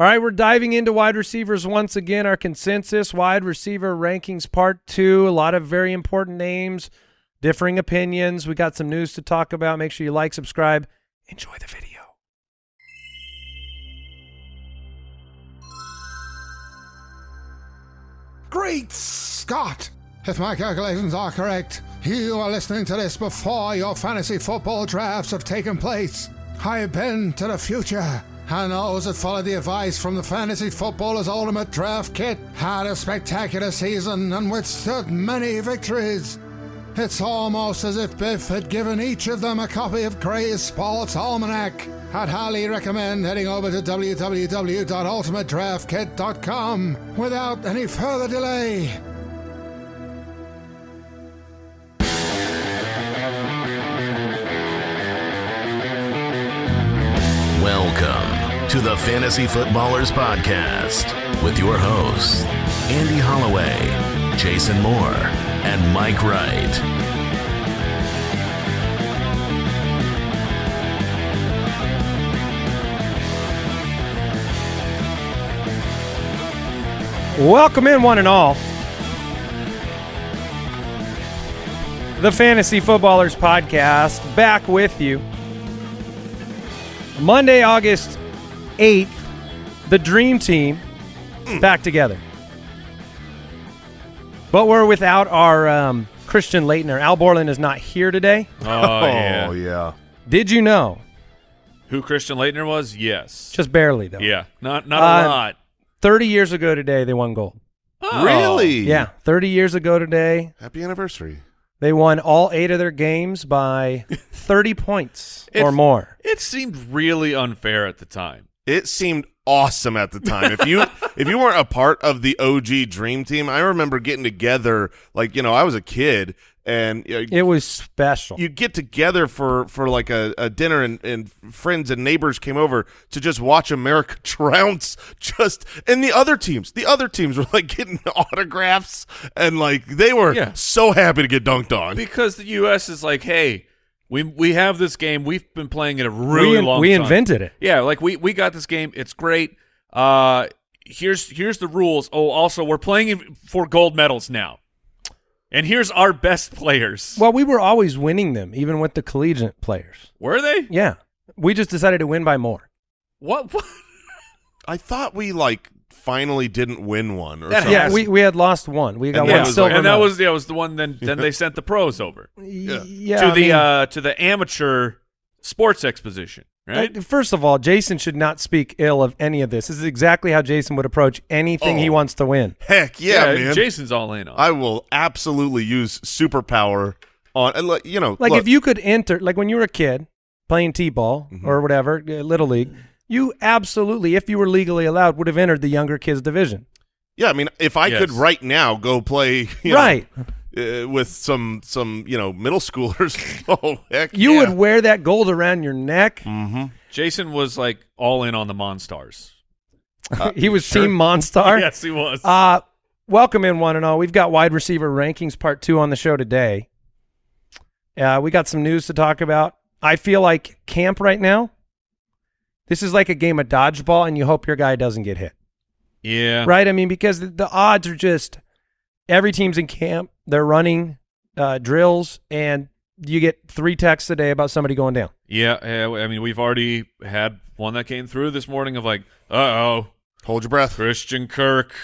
All right, we're diving into wide receivers once again. Our consensus wide receiver rankings part two. A lot of very important names, differing opinions. We got some news to talk about. Make sure you like, subscribe, enjoy the video. Great Scott! If my calculations are correct, you are listening to this before your fantasy football drafts have taken place. I've been to the future, and those that followed the advice from the Fantasy Footballers Ultimate Draft Kit had a spectacular season and withstood many victories. It's almost as if Biff had given each of them a copy of Gray's Sports Almanac. I'd highly recommend heading over to www.ultimatedraftkit.com without any further delay. To the Fantasy Footballers Podcast with your hosts, Andy Holloway, Jason Moore, and Mike Wright. Welcome in, one and all. The Fantasy Footballers Podcast, back with you. Monday, August 8th, the Dream Team back together. But we're without our um, Christian Laettner. Al Borland is not here today. Oh, yeah. Oh, yeah. Did you know? Who Christian Laettner was? Yes. Just barely, though. yeah. Not not Uh, a lot. 30 years ago today, they won gold. Oh. Really? Yeah, 30 years ago today, Happy anniversary. they won all eight of their games by 30 points or It's- more. It seemed really unfair at the time. It seemed awesome at the time. If you if you weren't a part of the OG Dream Team, I remember getting together. Like you know, I was a kid, and you, know, It was special. you get together for for like a, a dinner, and, and friends and neighbors came over to just watch America trounce. Just and the other teams, the other teams were like getting autographs, and like they were Yeah. so happy to get dunked on. Because the U.S. is like, hey, we we have this game. We've been playing it a really we in- long we time. invented it. Yeah, like we we got this game. It's great. Uh, here's here's the rules. Oh, also we're playing for gold medals now. And here's our best players. Well, we were always winning them, even with the collegiate players. Were they? Yeah. We just decided to win by more. What? what? I thought we like finally didn't win one or That something. Yeah, we, we had lost one. We got And one that was silver and that was yeah, was the one. Then then they sent the pros over yeah, to I the mean, uh to the amateur sports exposition, right? uh, First of all, Jason should not speak ill of any of this. This is exactly how Jason would approach anything he Oh. wants to win. Heck yeah, man. Jason's all in on. I will absolutely use superpower on like you know Like look, if you could enter, like when you were a kid playing t-ball Mm-hmm. or whatever, uh, little league, you absolutely, if you were legally allowed, would have entered the younger kids division. yeah, I mean if I Yes. could right now go play you know, right. uh, with some some you know middle schoolers oh heck You yeah. would wear that gold around your neck. mm-hmm. Jason was like all in on the Monstars. he was sure. Team Monstar. Yes, he was. Uh, welcome in one and all. We've got wide receiver rankings part two on the show today. Uh, we got some news to talk about. I feel like camp right now. This is like a game of dodgeball, and you hope your guy doesn't get hit, yeah. right? I mean, because the, the odds are just every team's in camp. They're running uh, drills, and you get three texts a day about somebody going down. Yeah, yeah, I mean, we've already had one that came through this morning of like, uh oh, hold your breath Christian Kirk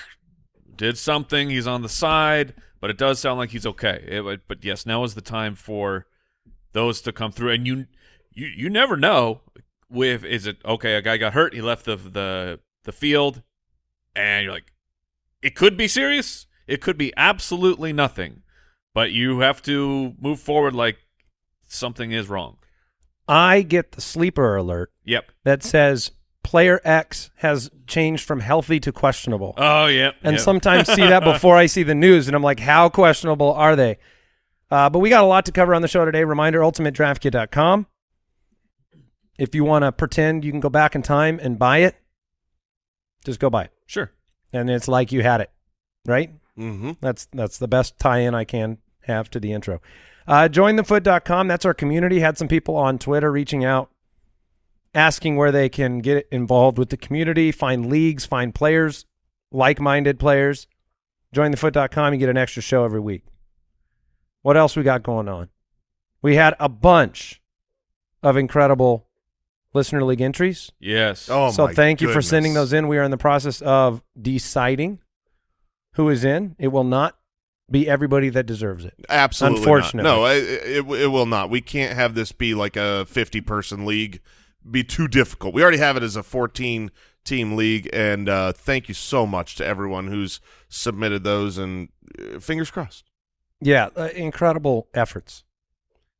did something. He's on the side, but it does sound like he's okay. It- but- but yes, now is the time for those to come through, and you you you never know with is it okay? A guy got hurt, he left the the the field, and you're like, it could be serious. It could be absolutely nothing, but you have to move forward like something is wrong. I get the sleeper alert Yep. that says player X has changed from healthy to questionable. Oh yeah. and yep. sometimes see that before I see the news, and I'm like, how questionable are they? Uh, but we got a lot to cover on the show today. Reminder, ultimatedraftkit.com. If you want to pretend you can go back in time and buy it, just go buy it. sure. And it's like you had it, right? mm-hmm. That's that's the best tie-in I can have to the intro. Uh, jointhefoot.com. That's our community. Had some people on Twitter reaching out asking where they can get involved with the community, find leagues, find players, like-minded players. Jointhefoot.com, you get an extra show every week. What else we got going on? We had a bunch of incredible listener league entries. Yes. Oh, so my thank you for sending those in. We are in the process of deciding who is in. It will not be everybody that deserves it. Absolutely. Unfortunately. Not. No, it, it, it will not. We can't have this be like a 50 person league, be too difficult. We already have it as a 14 team league. And uh, thank you so much to everyone who's submitted those. And uh, fingers crossed. Yeah, uh, incredible efforts.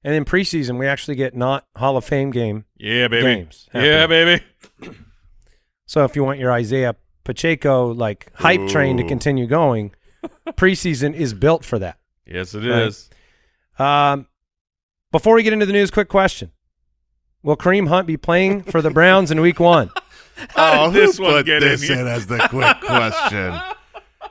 And in preseason, we actually get not Hall of Fame game. yeah, baby. games Yeah, baby. So if you want your Isaiah Pacheco like hype train to continue going, preseason is built for that. Yes, it Right. is. Um, before we get into the news, quick question: Will Kareem Hunt be playing for the Browns in Week One? How oh, did this who one put get in this here? in as the quick question?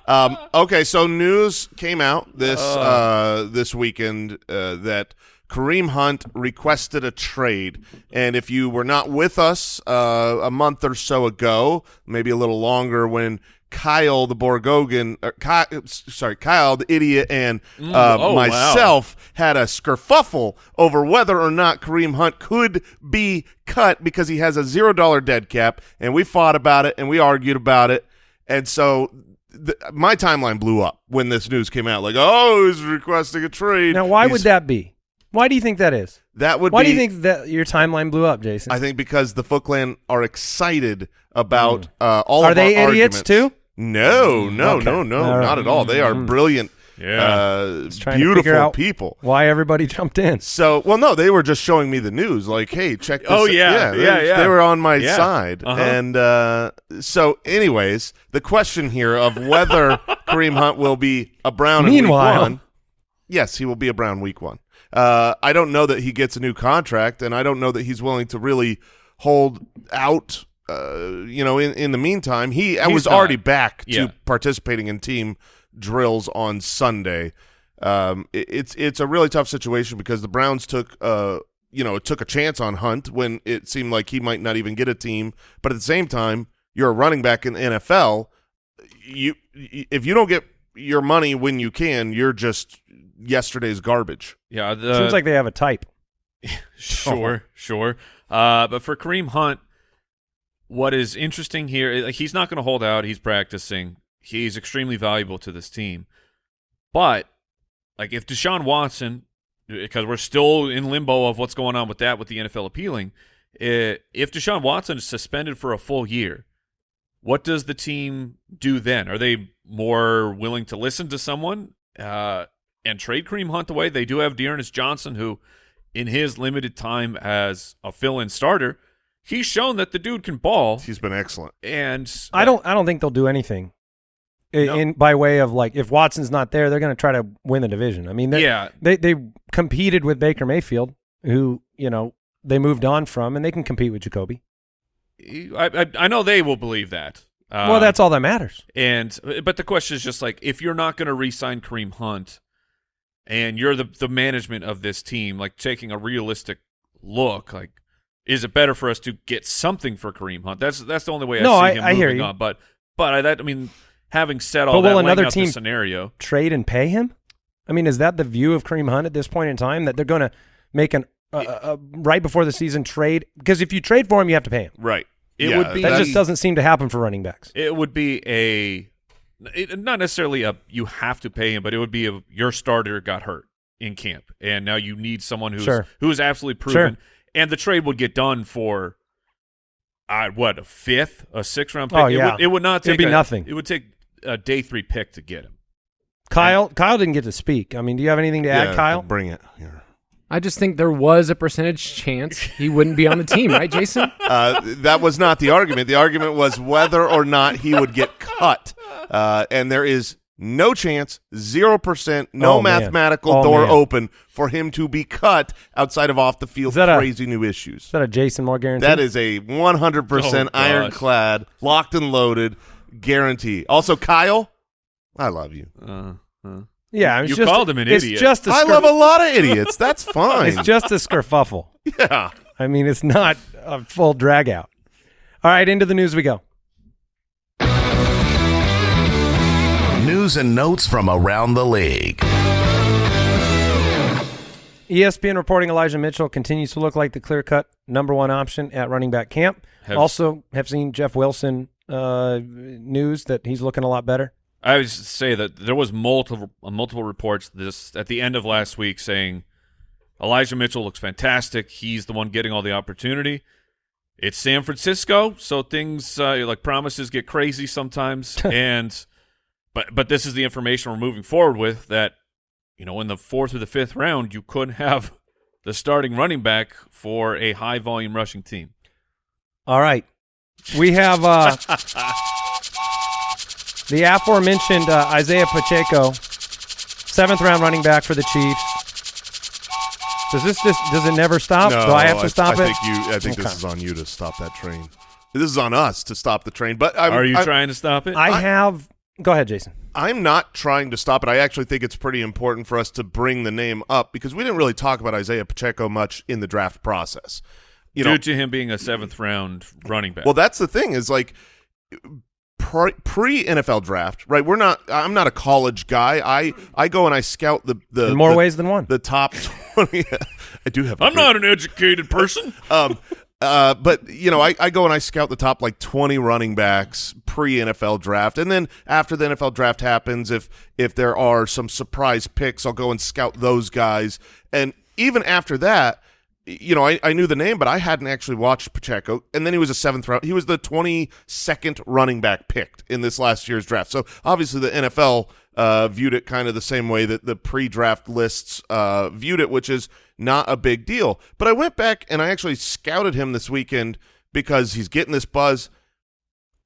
Um, okay, so news came out this uh, this weekend uh, that Kareem Hunt requested a trade, and if you were not with us uh, a month or so ago, maybe a little longer, when Kyle the Borgognoni, uh, Kyle, sorry, Kyle the idiot, and uh, oh, wow. myself had a skerfuffle over whether or not Kareem Hunt could be cut because he has a zero dollar dead cap, and we fought about it and we argued about it, and so th- my timeline blew up when this news came out. Like, oh, he's requesting a trade. Now, why He's- would that be? Why do you think that is? That would. Why be, do you think that your timeline blew up, Jason? I think because the Foot Clan are excited about uh, all of our Are of they our idiots arguments. too? No, no, Okay. no, no, All right. not at all. They are brilliant, Yeah. uh, trying to figure beautiful out- people. Why everybody jumped in? So, well, no, they were just showing me the news. Like, hey, check this. Oh, out. yeah, they, yeah, yeah. They were on my Yeah. side, Uh-huh. and uh, so, anyways, the question here of whether Kareem Hunt will be a Brown. in Meanwhile- week one, yes, he will be a Brown week one. Uh, I don't know that he gets a new contract, and I don't know that he's willing to really hold out. Uh, you know, in in the meantime, he I was not. already back to Yeah. participating in team drills on Sunday. Um, it, it's it's a really tough situation because the Browns took uh you know took a chance on Hunt when it seemed like he might not even get a team, but at the same time, you're a running back in the NFL. You if you don't get your money when you can, you're just yesterday's garbage. Yeah. The, Seems like they have a type. Sure, sure. Uh, but for Kareem Hunt, what is interesting here, like, he's not going to hold out. He's practicing. He's extremely valuable to this team. But, like, if Deshaun Watson, because we're still in limbo of what's going on with that with the NFL appealing, eh, if Deshaun Watson is suspended for a full year, what does the team do then? Are they more willing to listen to someone uh, and trade Kareem Hunt away? They do have D'Ernest Johnson, who, in his limited time as a fill-in starter, he's shown that the dude can ball. He's been excellent. And I don't. I don't think they'll do anything. i- No. In by way of like, if Watson's not there, they're going to try to win the division. I mean, they- Yeah. they they competed with Baker Mayfield, who you know they moved on from, and they can compete with Jacoby. I, I, I know they will believe that. Uh, well, that's all that matters. And but the question is just like if you're not going to re-sign Kareem Hunt, and you're the the management of this team, like taking a realistic look, like is it better for us to get something for Kareem Hunt? That's that's the only way I No, see I- him I moving hear you. on. But but I, that I mean, having said all But that, will another out the team- scenario? Trade and pay him. I mean, is that the view of Kareem Hunt at this point in time that they're going to make an uh, uh, right before the season trade? Because if you trade for him, you have to pay him. Right. It Yeah, would be- That just doesn't seem to happen for running backs. It would be a it, not necessarily a you have to pay him, but it would be a your starter got hurt in camp, and now you need someone who's Sure. who is absolutely proven, and the trade would get done for. Uh, what a fifth, a sixth round pick. Oh, it, yeah. would, it would not take It'd be a- nothing. It would take a day three pick to get him. Kyle, Kyle didn't get to speak. I mean, do you have anything to add, Kyle? bring it here. I just think there was a percentage chance he wouldn't be on the team, right, Jason? Uh, that was not the argument. The argument was whether or not he would get cut. Uh, and there is no chance, 0%, no Oh, mathematical Oh, door man. open for him to be cut outside of off the field Is that a- crazy new issues. Is that a Jason Moore guarantee? That is a 100% Oh, ironclad, locked and loaded guarantee. Also, Kyle, I love you. Uh, uh. yeah. It's You just, called him an it's idiot. Just a I love a lot of idiots. That's fine. It's just a skerfuffle. yeah. I mean, it's not a full drag out. All right, into the news we go. News and notes from around the league. ESPN reporting Elijah Mitchell continues to look like the clear cut number one option at running back camp. Have- also, have seen Jeff Wilson uh, news that he's looking a lot better. I would say that there was multiple uh, multiple reports this at the end of last week saying Elijah Mitchell looks fantastic. He's the one getting all the opportunity. It's San Francisco, so things uh, like promises get crazy sometimes. and but but this is the information we're moving forward with that you know in the fourth or the fifth round you couldn't have the starting running back for a high volume rushing team. All right. We have uh, the aforementioned uh, Isaiah Pacheco, seventh round running back for the Chiefs. Does this just does it never stop? No, Do I have to stop I it? think you. I think Okay. this is on you to stop that train. This is on us to stop the train. But I'm, Are you I'm, trying to stop it? I have. Go ahead, Jason. I'm not trying to stop it. I actually think it's pretty important for us to bring the name up because we didn't really talk about Isaiah Pacheco much in the draft process. You Due know, to him being a seventh round running back. well, that's the thing is like pre NFL draft, right? We're not. I'm not a college guy. I I go and I scout the the In more the- ways than one. the top twenty. I do have. a I'm great- not an educated person. um, uh, but you know, I, I go and I scout the top like 20 running backs pre NFL draft, and then after the NFL draft happens, if if there are some surprise picks, I'll go and scout those guys. And even after that, you know, I, I knew the name, but I hadn't actually watched Pacheco. And then he was a seventh round. He was the 22nd running back picked in this last year's draft. So obviously the NFL uh, viewed it kind of the same way that the pre-draft lists uh, viewed it, which is not a big deal. But I went back and I actually scouted him this weekend because he's getting this buzz.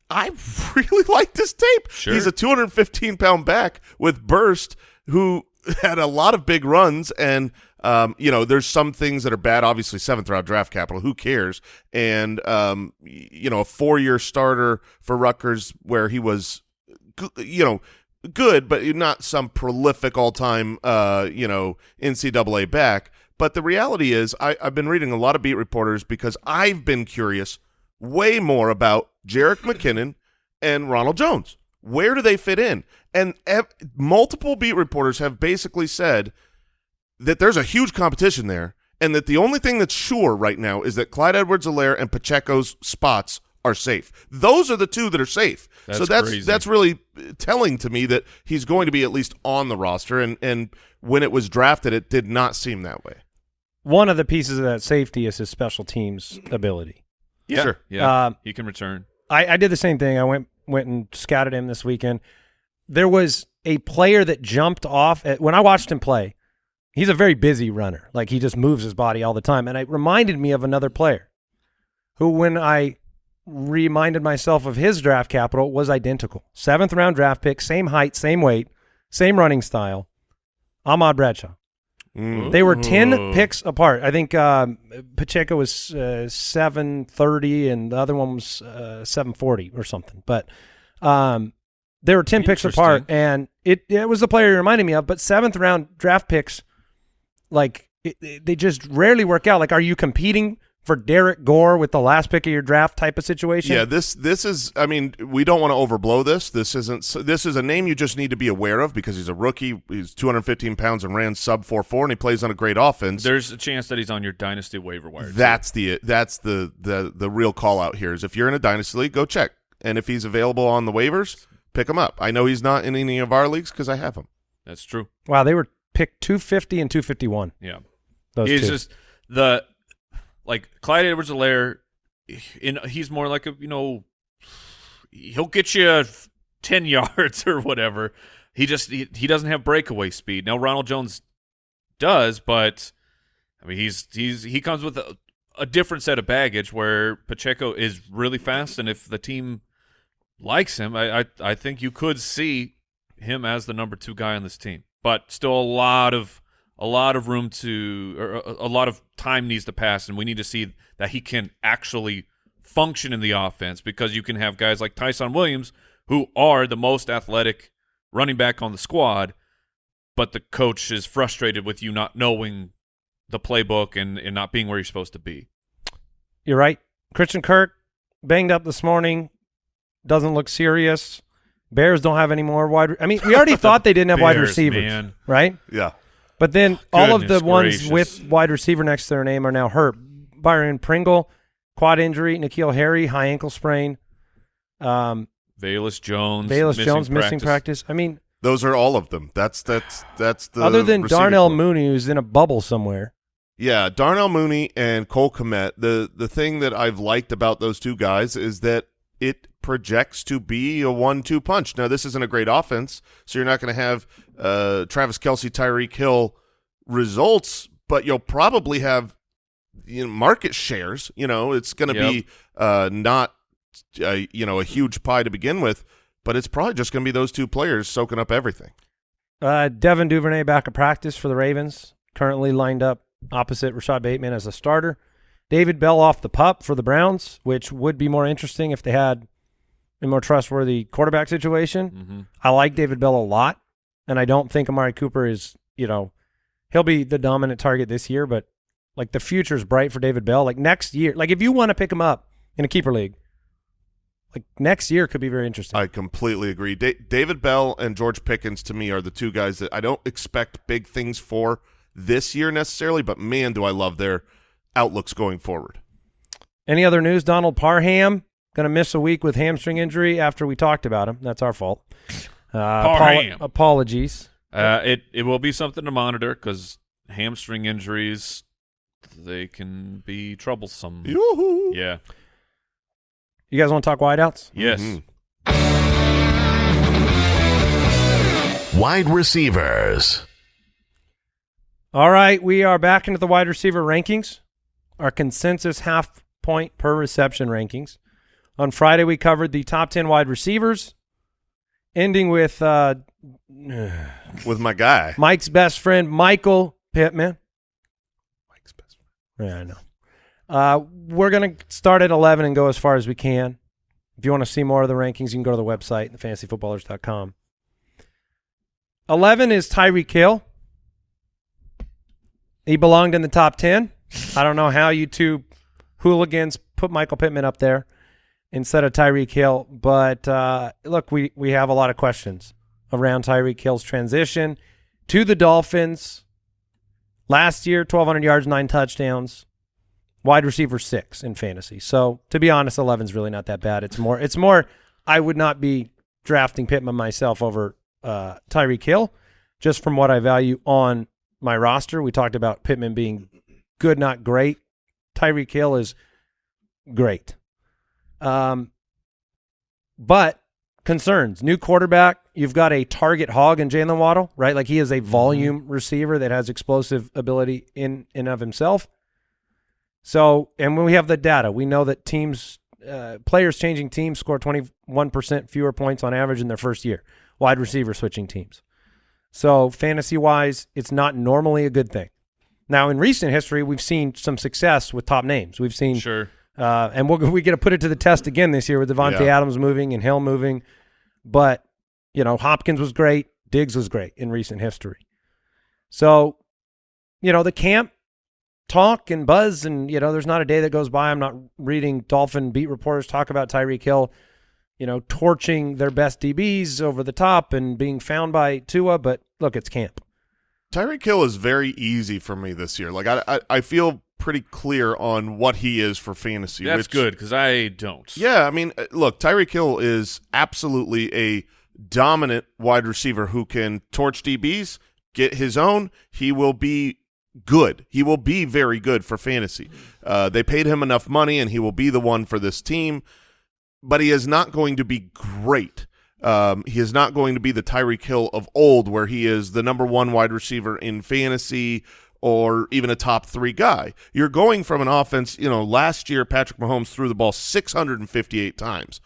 I really like this tape. Sure. He's a 215 pound back with burst who had a lot of big runs and um, you know there's some things that are bad obviously seventh round draft capital who cares and um, you know a four year starter for Rutgers where he was you know good but not some prolific all time uh, you know NCAA back but the reality is I, I've been reading a lot of beat reporters because I've been curious way more about Jerick McKinnon and Ronald Jones. Where do they fit in? And multiple beat reporters have basically said that there's a huge competition there, and that the only thing that's sure right now is that Clyde Edwards-Helaire and Pacheco's spots are safe. Those are the two that are safe. so That's that's crazy. that's really uh, telling to me that he's going to be at least on the roster. And and when it was drafted, it did not seem that way. One of the pieces of that safety is his special teams ability. Yeah, Sure. yeah, Um, he can return. I, I did the same thing. I went went and scouted him this weekend. There was a player that jumped off at, when I watched him play. He's a very busy runner. Like he just moves his body all the time, and it reminded me of another player who, when I reminded myself of his draft capital, was identical. Seventh round draft pick, same height, same weight, same running style. Ahmad Bradshaw. Mm. They were 10 Ooh. picks apart. I think um, Pacheco was uh, 730 and the other one was uh, 740 or something. But um, they were 10 picks apart. And it, it was the player you reminded me of. But seventh round draft picks, like, it, it- they just rarely work out. Like, are you competing for Derrick Gore with the last pick of your draft type of situation? Yeah, this this is. I mean, we don't want to overblow this. This isn't. This is a name you just need to be aware of because he's a rookie. He's 215 pounds and ran sub four four, and he plays on a great offense. There's a chance that he's on your dynasty waiver wire. too. that's the that's the the the real call out here is if you're in a dynasty league, go check, and if he's available on the waivers, pick him up. I know he's not in any of our leagues because I have him. that's true. Wow, they were picked 250 and 251. Yeah, Those he's two. just the like Clyde Edwards-Helaire. In he's more like a you know he'll get you ten yards or whatever. He just he, he doesn't have breakaway speed. Now Ronald Jones does, but I mean he's he's he comes with a, a different set of baggage where Pacheco is really fast, and if the team likes him, I I, I think you could see him as the number two guy on this team. But still a lot of a lot of room to or a, a lot of time needs to pass, and we need to see that he can actually function in the offense because you can have guys like Ty'Son Williams who are the most athletic running back on the squad, but the coach is frustrated with you not knowing the playbook and, and not being where you're supposed to be. you're right. Christian Kirk banged up this morning. Doesn't look serious. Bears don't have any more wide. I mean, we already thought they didn't have wide receivers, man. right? Yeah. But then all of the Goodness ones with wide receiver next to their name are now hurt. Byron Pringle, quad injury. N'Keal Harry, high ankle sprain. Um, Velus Jones. Bayless missing Jones missing practice. I mean, Those are all of them. That's that's that's the other than Darnell core. Mooney, who's in a bubble somewhere. Yeah, Darnell Mooney and Cole Kmet. The the thing that I've liked about those two guys is that it projects to be a one-two punch. Now, this isn't a great offense, so you're not going to have uh, Travis Kelce, Tyreek Hill results, but you'll probably have you know, market shares. You know, it's going to Yep. be uh, not uh, you know a huge pie to begin with, but it's probably just going to be those two players soaking up everything. Uh, Devin Duvernay back at practice for the Ravens, currently lined up opposite Rashod Bateman as a starter. David Bell off the pup for the Browns, which would be more interesting if they had a more trustworthy quarterback situation. hmm I like David Bell a lot, and I don't think Amari Cooper is, you know, he'll be the dominant target this year, but like the future's bright for David Bell. Like next year, like if you want to pick him up in a keeper league, like next year could be very interesting. I completely agree. Da- David Bell and George Pickens to me are the two guys that I don't expect big things for this year necessarily, but man, do I love their outlooks going forward. Any other news? Donald Parham going to miss a week with hamstring injury after we talked about him. That's our fault. Uh, apolo- Parham. apologies. Uh, it it will be something to monitor because hamstring injuries they can be troublesome. Yoo-hoo. Yeah. You guys want to talk wideouts? Yes. Mhm. Wide receivers. All right, we are back into the wide receiver rankings, our consensus half point per reception rankings. On Friday, we covered the top 10 wide receivers, ending with uh, With my guy. Mike's best friend, Michael Pittman. Mike's best friend. Yeah, I know. Uh, we're going to start at 11 and go as far as we can. If you want to see more of the rankings, you can go to the website, thefantasyfootballers.com. 11 is Tyreek Hill. He belonged in the top 10. I don't know how you two hooligans put Michael Pittman up there instead of Tyreek Hill, but uh, look, we, we have a lot of questions around Tyreek Hill's transition to the Dolphins. Last year, 1,200 yards, nine touchdowns wide receiver six in fantasy. So to be honest, 11's really not that bad. It's more, it's more, I would not be drafting Pittman myself over uh, Tyreek Hill just from what I value on my roster. We talked about Pittman being good, not great. Tyreek Hill is great. Um, but concerns, new quarterback. You've got a target hog in Jaylen Waddle, right? Like he is a volume receiver that has explosive ability in and of himself. So, and when we have the data, we know that teams, uh, players changing teams score 21% fewer points on average in their first year, wide receiver switching teams. So, fantasy wise, it's not normally a good thing. Now, in recent history, we've seen some success with top names. We've seen, Sure. Uh, and we're, we get to put it to the test again this year with Davante Yeah. Adams moving and Hill moving. But, you know, Hopkins was great. Diggs was great in recent history. So, you know, the camp talk and buzz, and, you know, there's not a day that goes by I'm not reading Dolphin beat reporters talk about Tyreek Hill, you know, torching their best DBs over the top and being found by Tua. But look, it's camp. Tyreek Hill is very easy for me this year. Like I, I, I feel pretty clear on what he is for fantasy. That's which- good because I don't. Yeah, I mean, uh, look, Tyreek Hill is absolutely a dominant wide receiver who can torch DBs, get his own. He will be good. He will be very good for fantasy. Uh, they paid him enough money, and he will be the one for this team. But he is not going to be great. Um, he is not going to be the Tyreek Hill of old, where he is the number one wide receiver in fantasy or even a top three guy. You're going from an offense, you know, last year Patrick Mahomes threw the ball 658 times.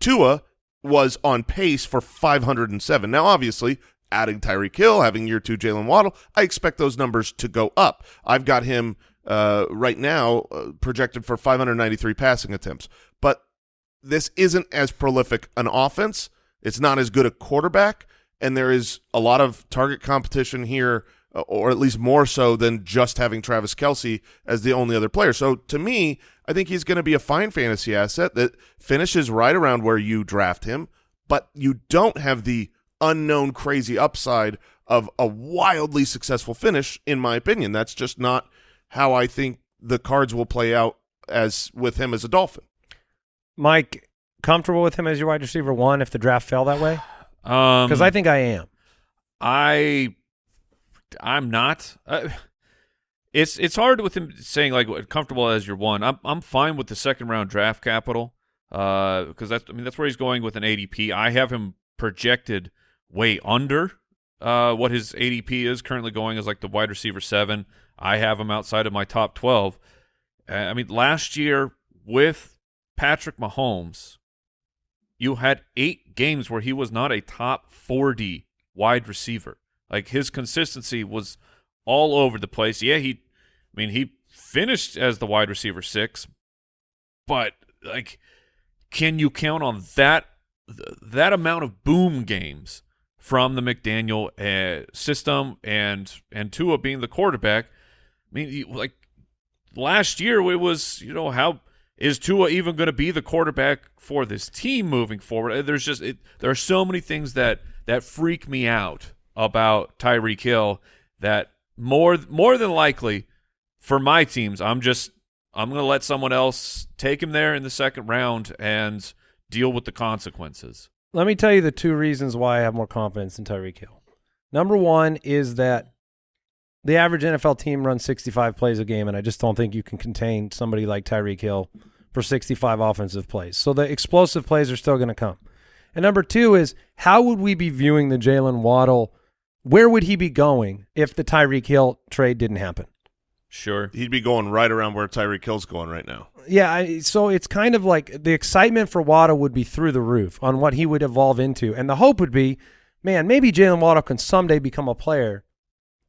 Tua was on pace for 507. Now, obviously, adding Tyreek Hill, having year two Jaylen Waddle, I expect those numbers to go up. I've got him uh, right now uh, projected for 593 passing attempts. But this isn't as prolific an offense. It's not as good a quarterback, and there is a lot of target competition here or at least more so than just having Travis Kelce as the only other player. So to me, I think he's going to be a fine fantasy asset that finishes right around where you draft him, but you don't have the unknown crazy upside of a wildly successful finish, in my opinion. That's just not how I think the cards will play out as with him as a Dolphin. Mike, comfortable with him as your wide receiver one if the draft fell that way? Um, Because I think I am. I I'm not. Uh, it's it's hard with him saying like comfortable as your one. I'm I'm fine with the second round draft capital because that's I mean that's where he's going with an ADP. I have him projected way under uh, what his ADP is currently going as like the wide receiver seven. I have him outside of my top twelve. Uh, I mean last year with Patrick Mahomes, you had eight games where he was not a top 40 wide receiver. Like his consistency was all over the place. Yeah, he, I mean, he finished as the wide receiver six, but like, can you count on that that amount of boom games from the McDaniel uh, system and and Tua being the quarterback? I mean, like last year it was you know how is Tua even going to be the quarterback for this team moving forward? There's just it, there are so many things that that freak me out about Tyreek Hill that more more than likely for my teams I'm just I'm going to let someone else take him there in the second round and deal with the consequences. Let me tell you the two reasons why I have more confidence in Tyreek Hill. Number one is that the average NFL team runs 65 plays a game, and I just don't think you can contain somebody like Tyreek Hill for 65 offensive plays. So the explosive plays are still going to come. And number two is how would we be viewing the Jaylen Waddle? Where would he be going if the Tyreek Hill trade didn't happen? Sure. He'd be going right around where Tyreek Hill's going right now. Yeah, I, so it's kind of like the excitement for Waddle would be through the roof on what he would evolve into, and the hope would be, man, maybe Jaylen Waddle can someday become a player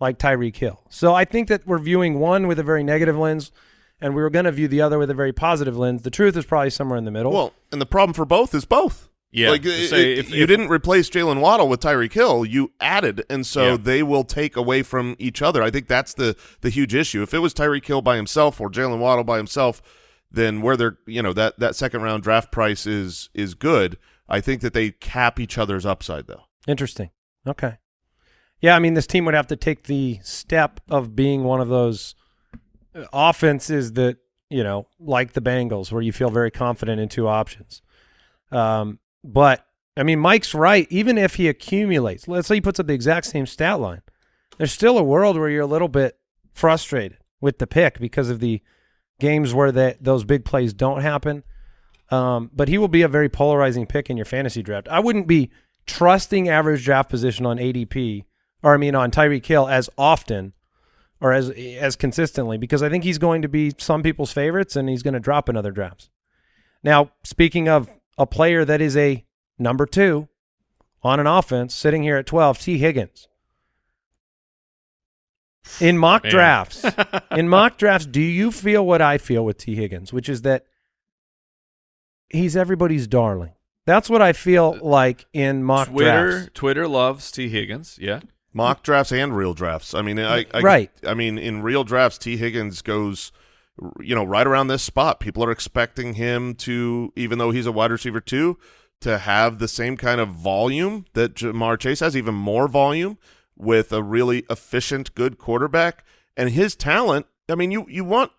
like Tyreek Hill. So I think that we're viewing one with a very negative lens, and we were going to view the other with a very positive lens. The truth is probably somewhere in the middle. Well, and the problem for both is both. Yeah, like it- say it- if- you if- didn't replace Jaylen Waddle with Tyreek Hill, you added, and so Yeah. they will take away from each other. I think that's the the huge issue. If it was Tyreek Hill by himself or Jaylen Waddle by himself, then where they're you know that that second round draft price is is good. I think that they cap each other's upside though. Interesting. Okay. Yeah, I mean, this team would have to take the step of being one of those uh, offenses that, you know, like the Bengals, where you feel very confident in two options. Um, but, I mean, Mike's right. Even if he accumulates, let's say he puts up the exact same stat line, there's still a world where you're a little bit frustrated with the pick because of the games where that those big plays don't happen. Um, but he will be a very polarizing pick in your fantasy draft. I wouldn't be trusting average draft position on ADP, or I mean on Tyreek Hill as often or as as consistently because I think he's going to be some people's favorites and he's going to drop in other drafts. Now, speaking of a player that is a number two on an offense, sitting here at twelve, Tee Higgins. In mock Man. drafts, in mock drafts, do you feel what I feel with Tee Higgins, which is that he's everybody's darling? That's what I feel uh, like in mock Twitter drafts. Twitter loves Tee Higgins. Yeah. Mock drafts and real drafts. I mean, I, I Right. I mean, in real drafts, T Higgins goes, you know, right around this spot. People are expecting him to, even though he's a wide receiver too, to have the same kind of volume that Ja'Marr Chase has, even more volume with a really efficient, good quarterback and his talent. I mean, you you want.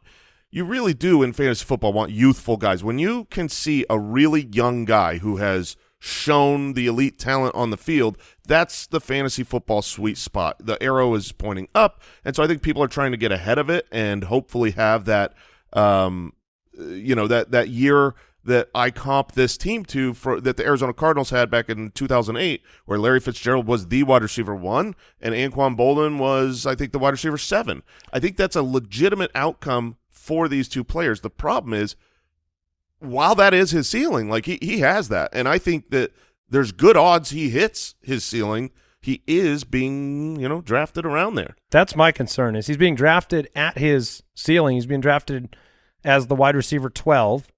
You really do in fantasy football want youthful guys. When you can see a really young guy who has shown the elite talent on the field, that's the fantasy football sweet spot. The arrow is pointing up, and so I think people are trying to get ahead of it and hopefully have that, um, you know, that that year that I comp this team to for that the Arizona Cardinals had back in 2008, where Larry Fitzgerald was the wide receiver one and Anquan Boldin was, I think, the wide receiver seven. I think that's a legitimate outcome for these two players. The problem is while that is his ceiling, like he, he has that. And I think that there's good odds he hits his ceiling. He is being, you know, drafted around there. That's my concern is he's being drafted at his ceiling. He's being drafted as the wide receiver 12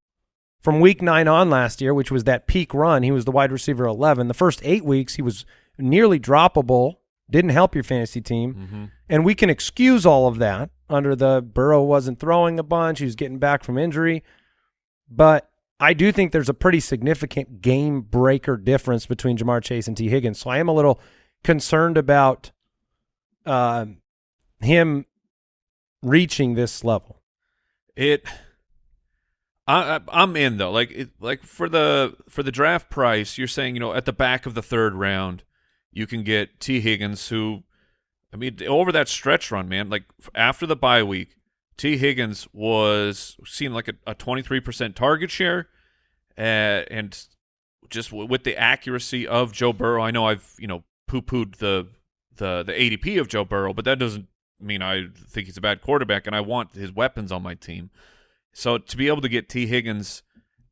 from week 9 on last year, which was that peak run. He was the wide receiver 11. The first 8 weeks he was nearly droppable didn't help your fantasy team. Mm-hmm. And we can excuse all of that under the Burrow wasn't throwing a bunch, he was getting back from injury. But I do think there's a pretty significant game breaker difference between Ja'Marr Chase and Tee Higgins. So I am a little concerned about um him reaching this level. It. I, I'm in though. Like it, like for the for the draft price, you're saying you know at the back of the third round, you can get Tee Higgins, who, I mean, over that stretch run, man. Like after the bye week, Tee Higgins was seeing like a, a 23% target share, uh, and just with the accuracy of Joe Burrow. I know I've you know poo pooed the the the ADP of Joe Burrow, but that doesn't mean I think he's a bad quarterback, and I want his weapons on my team. So to be able to get Tee Higgins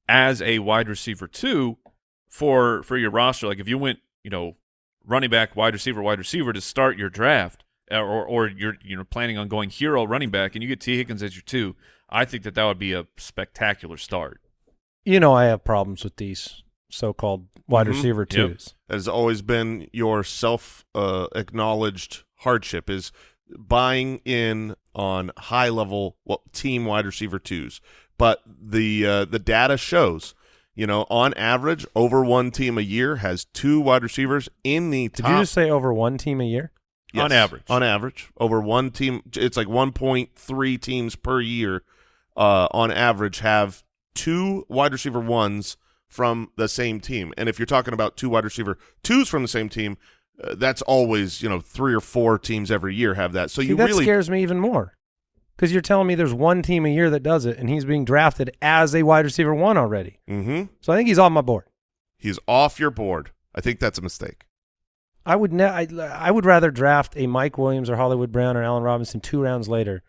as a wide receiver too for for your roster, like if you went, you know, running back, wide receiver, wide receiver to start your draft, or or you're you know planning on going hero running back, and you get Tee Higgins as your two, I think that that would be a spectacular start. You know I have problems with these so-called wide Mhm. receiver Yep. twos. has always been your self uh, acknowledged hardship is buying in on high level well, team wide receiver twos. But the uh, the data shows, you know, on average, over one team a year has two wide receivers in the Did top. you just say over one team a year? On average. on average, over one team, it's like one point three teams per year. Uh, on average, have two wide receiver ones from the same team. And if you're talking about two wide receiver twos from the same team, uh, that's always you know three or four teams every year have that. So See, you that really scares me even more because you're telling me there's one team a year that does it, and he's being drafted as a wide receiver one already. hmm So I think he's on my board. he's off your board. I think that's a mistake. I would ne- I, I would rather draft a Mike Williams or Hollywood Brown or Allen Robinson two rounds later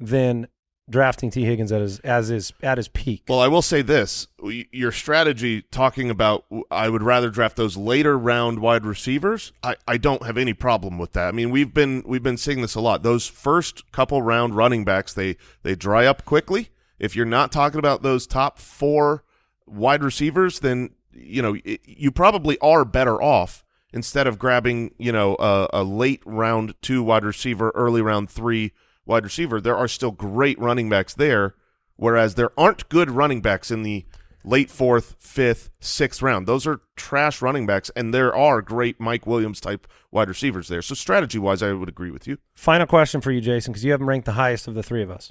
than drafting Tee Higgins at his as his at his peak. Well, I will say this: your strategy talking about I would rather draft those later round wide receivers. I, I don't have any problem with that. I mean, we've been we've been seeing this a lot. Those first couple round running backs they they dry up quickly. If you're not talking about those top four wide receivers, then you know it, you probably are better off instead of grabbing you know a, a late round two wide receiver, early round three wide receiver. There are still great running backs there whereas there aren't good running backs in the late fourth, fifth, sixth round. Those are trash running backs, and there are great Mike Williams type wide receivers there. So strategy wise, I would agree with you. Final question for you, Jason, because you have him ranked the highest of the three of us.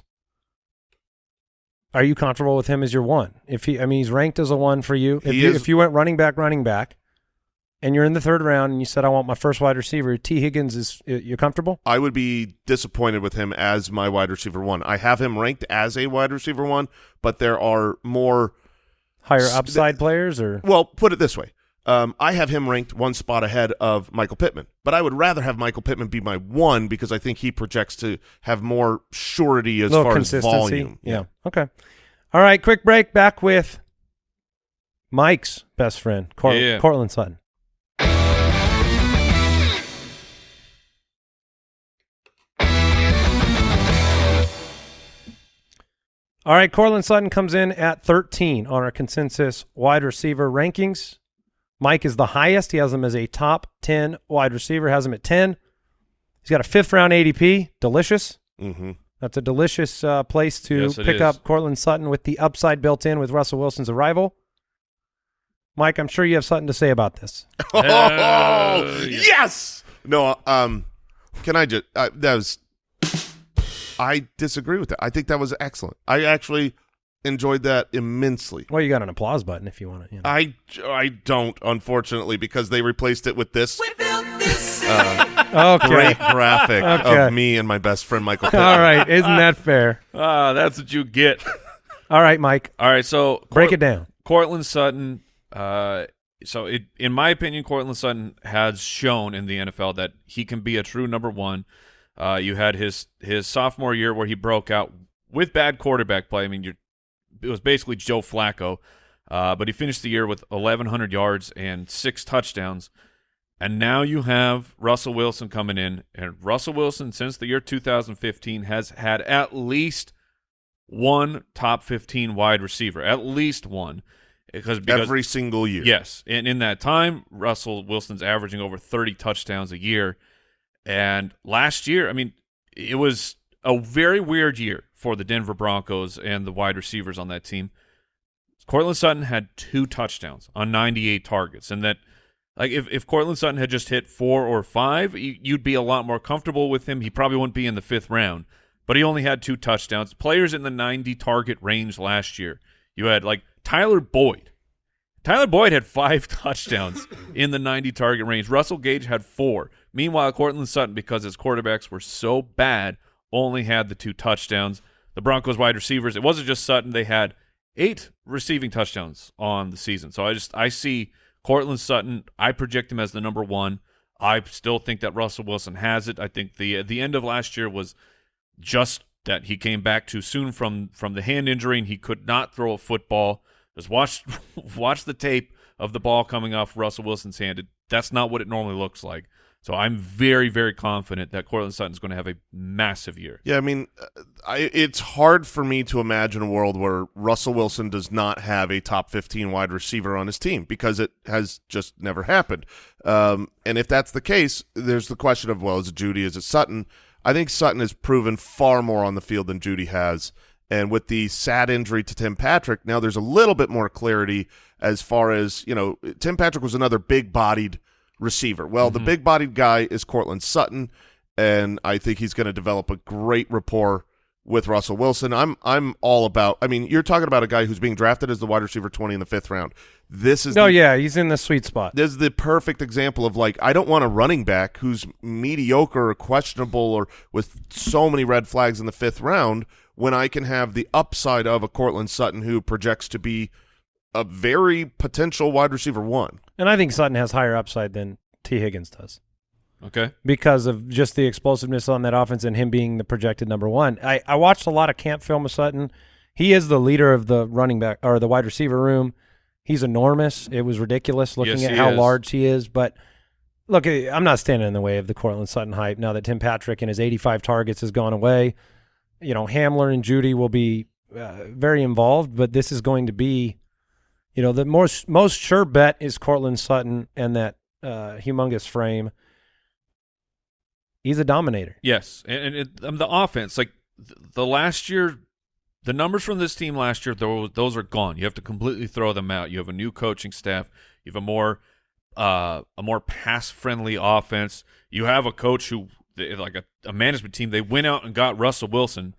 Are you comfortable with him as your one? If he, I mean, he's ranked as a one for you. If you, is- if you went running back, running back, and you're in the third round, and you said I want my first wide receiver, Tee Higgins is you comfortable? I would be disappointed with him as my wide receiver one. I have him ranked as a wide receiver one, but there are more. Higher S- upside players, or Well, put it this way. Um, I have him ranked one spot ahead of Michael Pittman, but I would rather have Michael Pittman be my one because I think he projects to have more surety as far as consistency? volume. Yeah. Okay. All right. Quick break. Back with Mike's best friend, Cort- Yeah. Courtland Sutton. All right, Courtland Sutton comes in at 13 on our consensus wide receiver rankings. Mike is the highest. He has him as a top 10 wide receiver, has him at 10. He's got a fifth round ADP. Delicious. Mm-hmm. That's a delicious uh, place to Yes, pick is. up Courtland Sutton with the upside built in with Russell Wilson's arrival. Mike, I'm sure you have something to say about this. Oh, Uh, yes. No, um, can I just uh, that was I disagree with that. I think that was excellent. I actually enjoyed that immensely. Well, you got an applause button if you want to. You know. I I don't unfortunately because they replaced it with this okay. great graphic Okay. of me and my best friend Michael. Pittman. All right. Isn't that fair? Ah, that's what you get. All right, Mike. All right, so Break Cort- it down. Courtland Sutton. Uh, so it, in my opinion, Courtland Sutton has shown in the NFL that he can be a true number one. Uh, you had his his sophomore year where he broke out with bad quarterback play. I mean, you're, it was basically Joe Flacco, uh, but he finished the year with 1,100 yards and six touchdowns. And now you have Russell Wilson coming in, and Russell Wilson since the year 2015 has had at least one top 15 wide receiver, at least one, because because every single year. yes, and in that time, Russell Wilson's averaging over 30 touchdowns a year, And last year, I mean, it was a very weird year for the Denver Broncos and the wide receivers on that team. Courtland Sutton had two touchdowns on 98 targets, and that like if if Courtland Sutton had just hit four or five, you, you'd be a lot more comfortable with him. He probably wouldn't be in the fifth round, but he only had two touchdowns. Players in the 90 target range last year, you had like Tyler Boyd. Tyler Boyd had five touchdowns in the 90 target range. Russell Gage had four. Meanwhile, Courtland Sutton, because his quarterbacks were so bad, only had the two touchdowns. The Broncos wide receivers, it wasn't just Sutton. They had eight receiving touchdowns on the season. So I just I see Courtland Sutton. I project him as the number one. I still think that Russell Wilson has it. I think the the end of last year was just that he came back too soon from from the hand injury and he could not throw a football. Just watch watch the tape of the ball coming off Russell Wilson's hand. That's not what it normally looks like. So I'm very very confident that Courtland Sutton is going to have a massive year. Yeah, I mean, uh, I, it's hard for me to imagine a world where Russell Wilson does not have a top 15 wide receiver on his team because it has just never happened. Um, and if that's the case, there's the question of, well, is it Jeudy, is it Sutton? I think Sutton has proven far more on the field than Jeudy has. And with the sad injury to Tim Patrick, now there's a little bit more clarity as far as, you know, Tim Patrick was another big-bodied receiver. Well, the mm-hmm. big-bodied guy is Courtland Sutton, and I think he's going to develop a great rapport with Russell Wilson. I'm I'm all about. I mean, you're talking about a guy who's being drafted as the wide receiver 20 in the fifth round. This is Oh the, yeah, he's in the sweet spot. this is the perfect example of like I don't want a running back who's mediocre or questionable or with so many red flags in the fifth round when I can have the upside of a Courtland Sutton who projects to be a very potential wide receiver one. And I think Sutton has higher upside than Tee Higgins does Okay. because of just the explosiveness on that offense and him being the projected number one. I, I watched a lot of camp film of Sutton. He is the leader of the running back or the wide receiver room. He's enormous. It was ridiculous looking Yes, at he how is. large he is. But look, I'm not standing in the way of the Courtland Sutton hype now that Tim Patrick and his 85 targets has gone away. You know, Hamler and Jeudy will be uh, very involved, but this is going to be, you know, the most most sure bet is Courtland Sutton and that uh, humongous frame. He's a dominator. Yes, and, and it, um, the offense, like th- the last year, the numbers from this team last year, those those are gone. You have to completely throw them out. You have a new coaching staff. You have a more uh, a more pass friendly offense. You have a coach who, they- like a, a management team, they went out and got Russell Wilson.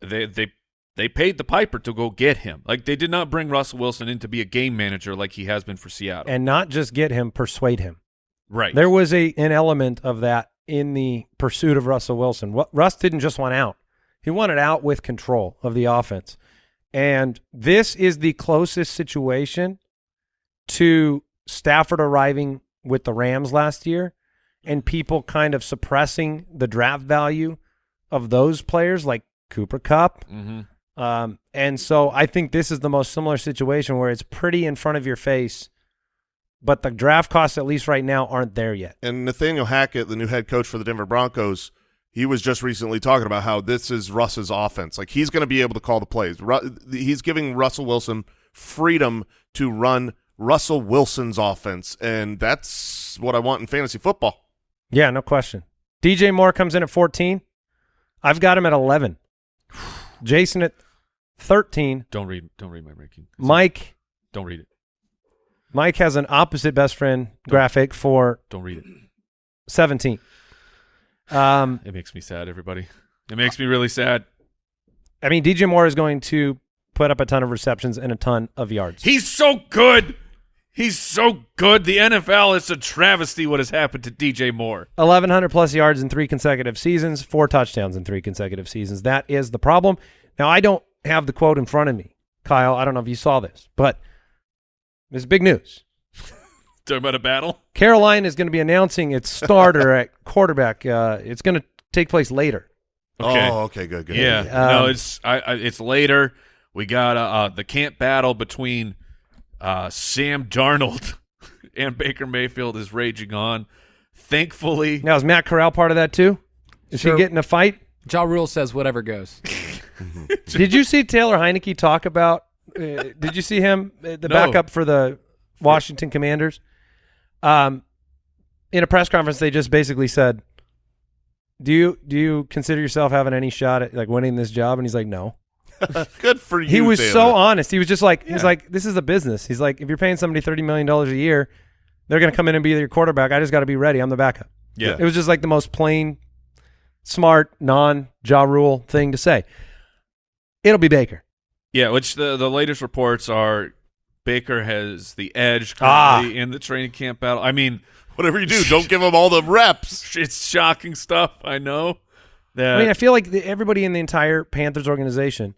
They they they paid the piper to go get him. Like they did not bring Russell Wilson in to be a game manager like he has been for Seattle. And not just get him, persuade him. right. There was a an element of that in the pursuit of Russell Wilson. What Russ didn't just want out; he wanted out with control of the offense. And this is the closest situation to Stafford arriving with the Rams last year, and people kind of suppressing the draft value of those players like Cooper Kupp. hmm Um, and so I think this is the most similar situation where it's pretty in front of your face, but the draft costs, at least right now, aren't there yet. And Nathaniel Hackett, the new head coach for the Denver Broncos, he was just recently talking about how this is Russ's offense. Like he's going to be able to call the plays. Ru- he's giving Russell Wilson freedom to run Russell Wilson's offense, and that's what I want in fantasy football. Yeah, no question. DJ Moore comes in at 14. I've got him at 11. Jason at 13. Don't read. Don't read my ranking. Mike Don't read it. Mike has an opposite best friend graphic for Don't read it. 17. Um, It makes me sad, everybody. It makes me really sad. I mean, DJ Moore is going to put up a ton of receptions and a ton of yards. He's so good. He's so good. The NFL is a travesty what has happened to DJ Moore. 1,100 plus yards in three consecutive seasons, four touchdowns in three consecutive seasons. That is the problem. Now, I don't have the quote in front of me, Kyle. I don't know if you saw this, but it's big news. Talking about a battle? Caroline is going to be announcing its starter at quarterback. Uh, it's going to take place later. Okay. Oh, okay, good, good. Yeah. Um, no, it's I, I, it's later. We got uh, uh, the camp battle between uh, Sam Darnold and Baker Mayfield is raging on. Thankfully, Now, is Matt Corral part of that too? Is Sure. he getting a fight? Ja Rule says whatever goes. did you see Taylor Heinicke talk about? Uh, did you see him, uh, the No. backup for the Washington Commanders? Um, in a press conference, they just basically said, do you do you consider yourself having any shot at like winning this job? And he's like, no. Good for you. he was Taylor. so honest. He was just like, he's like, this is a business. He's like, if you're paying somebody thirty million dollars a year, they're going to come in and be your quarterback. I just got to be ready. I'm the backup. Yeah. It was just like the most plain, smart, non jaw rule thing to say. It'll be Baker. Yeah, which the the latest reports are Baker has the edge Ah. currently in the training camp battle. I mean, Whatever you do, don't give him all the reps. it's shocking stuff. I know. That, I mean, I feel like the, everybody in the entire Panthers organization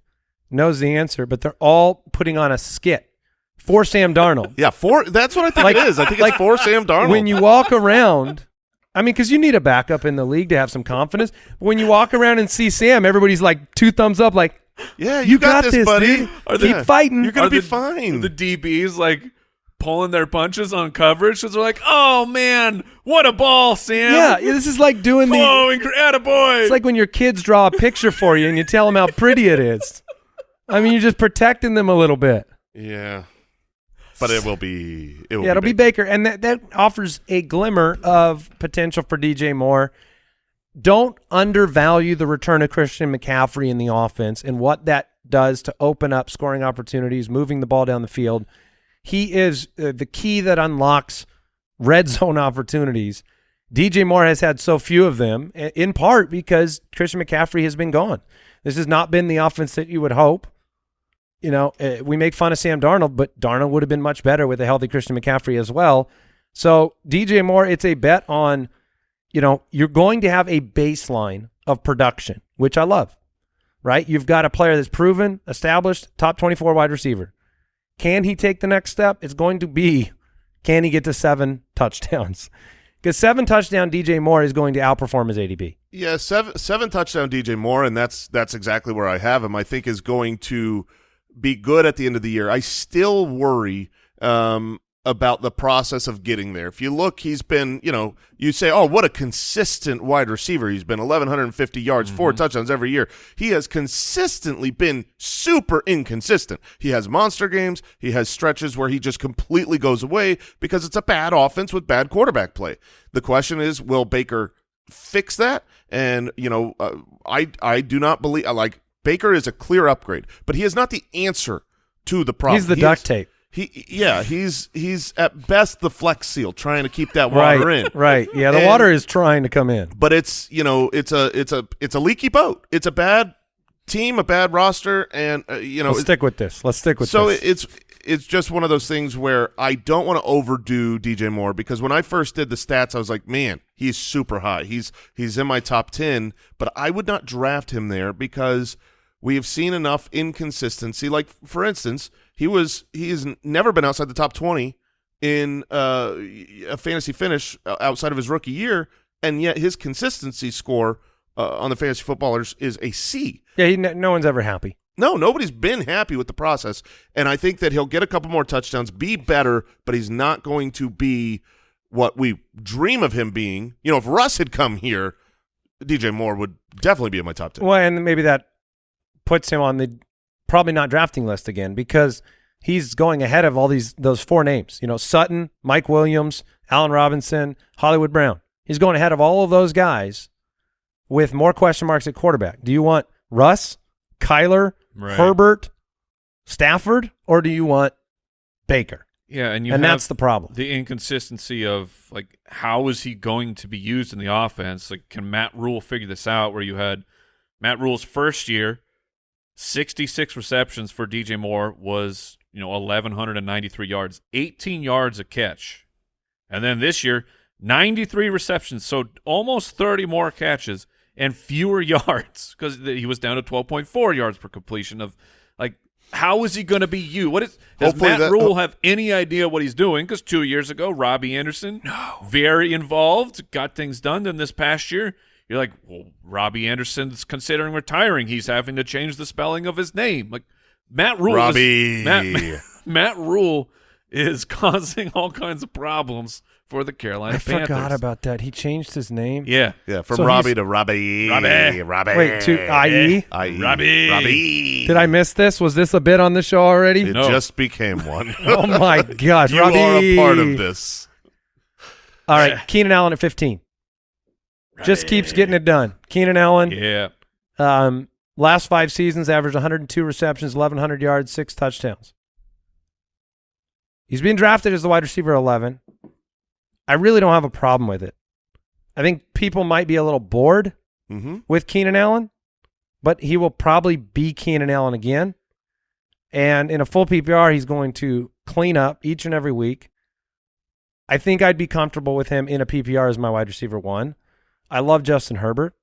knows the answer, but they're all putting on a skit for Sam Darnold. Yeah, for that's what I think Like- it is. I think like, it's for Sam Darnold. when you walk around, I mean, because you need a backup in the league to have some confidence. But when you walk around and see Sam, everybody's like two thumbs up, like, yeah, you, got, this, buddy. dude. Are Keep they- fighting. You're gonna Are be the- fine. the DBs like pulling their punches on coverage because they're like, "Oh man, what a ball, Sam! yeah, this is like doing the. oh, incredible boy!" It's like when your kids draw a picture for you and you tell them how pretty it is. I mean, you're just protecting them a little bit. yeah, but it will be. It will Yeah, it'll be big. Baker, and that that offers a glimmer of potential for DJ Moore. Don't undervalue the return of Christian McCaffrey in the offense and what that does to open up scoring opportunities, moving the ball down the field. He is uh, the key that unlocks red zone opportunities. DJ Moore has had so few of them, in part because Christian McCaffrey has been gone. This has not been the offense that you would hope. You know, uh, we make fun of Sam Darnold, but Darnold would have been much better with a healthy Christian McCaffrey as well. So DJ Moore, it's a bet on, you know, you're going to have a baseline of production, which I love, right? You've got a player that's proven, established, top 24 wide receiver. Can he take the next step? It's going to be, can he get to seven touchdowns? Because seven touchdown DJ Moore is going to outperform his ADP. Yeah, seven seven touchdown DJ Moore, and that's that's exactly where I have him. I think is going to be good at the end of the year. I still worry um, about the process of getting there. If you look, he's been, you know, you say, oh, what a consistent wide receiver. He's been 1,150 yards, four touchdowns every year. He has consistently been super inconsistent. He has monster games. He has stretches where he just completely goes away because it's a bad offense with bad quarterback play. The question is, will Baker fix that? And, you know, uh, I, I do not believe, like, Baker is a clear upgrade, but he is not the answer to the problem. He's the He duct is- tape. he yeah, he's he's at best the flex seal trying to keep that water right, in. right. Yeah, the And- water is trying to come in. But it's you know it's a it's a it's a leaky boat. It's a bad team, a bad roster, and uh, you know Let's stick with this. Let's stick with so this. it's it's just one of those things where I don't want to overdo DJ Moore because when I first did the stats, I was like, man, he's super high. He's he's in my top ten, but I would not draft him there because we have seen enough inconsistency. Like for instance, he was he has never been outside the top twenty in uh, a fantasy finish uh, outside of his rookie year, and yet his consistency score uh, on the fantasy footballers is a C. yeah, he, no one's ever happy. No, nobody's been happy with the process, and I think that he'll get a couple more touchdowns, be better, but he's not going to be what we dream of him being. You know, if Russ had come here, DJ Moore would definitely be in my top ten. Well, and maybe that puts him on the probably not drafting list again because he's going ahead of all these those four names. You know, Sutton, Mike Williams, Allen Robinson, Hollywood Brown. He's going ahead of all of those guys with more question marks at quarterback. Do you want Russ, Kyler, Right. Herbert, Stafford, or do you want Baker? Yeah, and you and that's the problem. the inconsistency of like how is he going to be used in the offense? Like, can Matt Rhule figure this out? Where you had Matt Rhule's first year, sixty-six receptions for DJ Moore was you know eleven hundred and ninety-three yards, eighteen yards a catch, and then this year ninety-three receptions, so almost thirty more catches and fewer yards because he was down to twelve point four yards per completion of. How is he going to be you? What is does Hopefully Matt that- Rule have any idea what he's doing? Because two years ago, Robbie Anderson, very involved, got things done. Then this past year, you're like, well, Robbie Anderson's considering retiring. He's having to change the spelling of his name. Like Matt Rhule, Robbie. is, Matt, Matt Rhule is causing all kinds of problems for the Carolina I Panthers. forgot about that. He changed his name. yeah, Yeah, from So Robbie he's- to Robbie. Robbie. Robbie. Wait, to IE? I.E. Robbie. Robbie. Did I miss this? Was this a bit on the show already? It No. just became one. oh my gosh, you Robbie. are a part of this. All right, Keenan Allen at 15. Just keeps getting it done. Keenan Allen, Yeah. um, last five seasons, averaged 102 receptions, 1,100 yards, six touchdowns. He's being drafted as the wide receiver 11. I really don't have a problem with it. I think people might be a little bored Mm-hmm. with Keenan Allen, but he will probably be Keenan Allen again. And in a full PPR, he's going to clean up each and every week. I think I'd be comfortable with him in a PPR as my wide receiver one. I love Justin Herbert.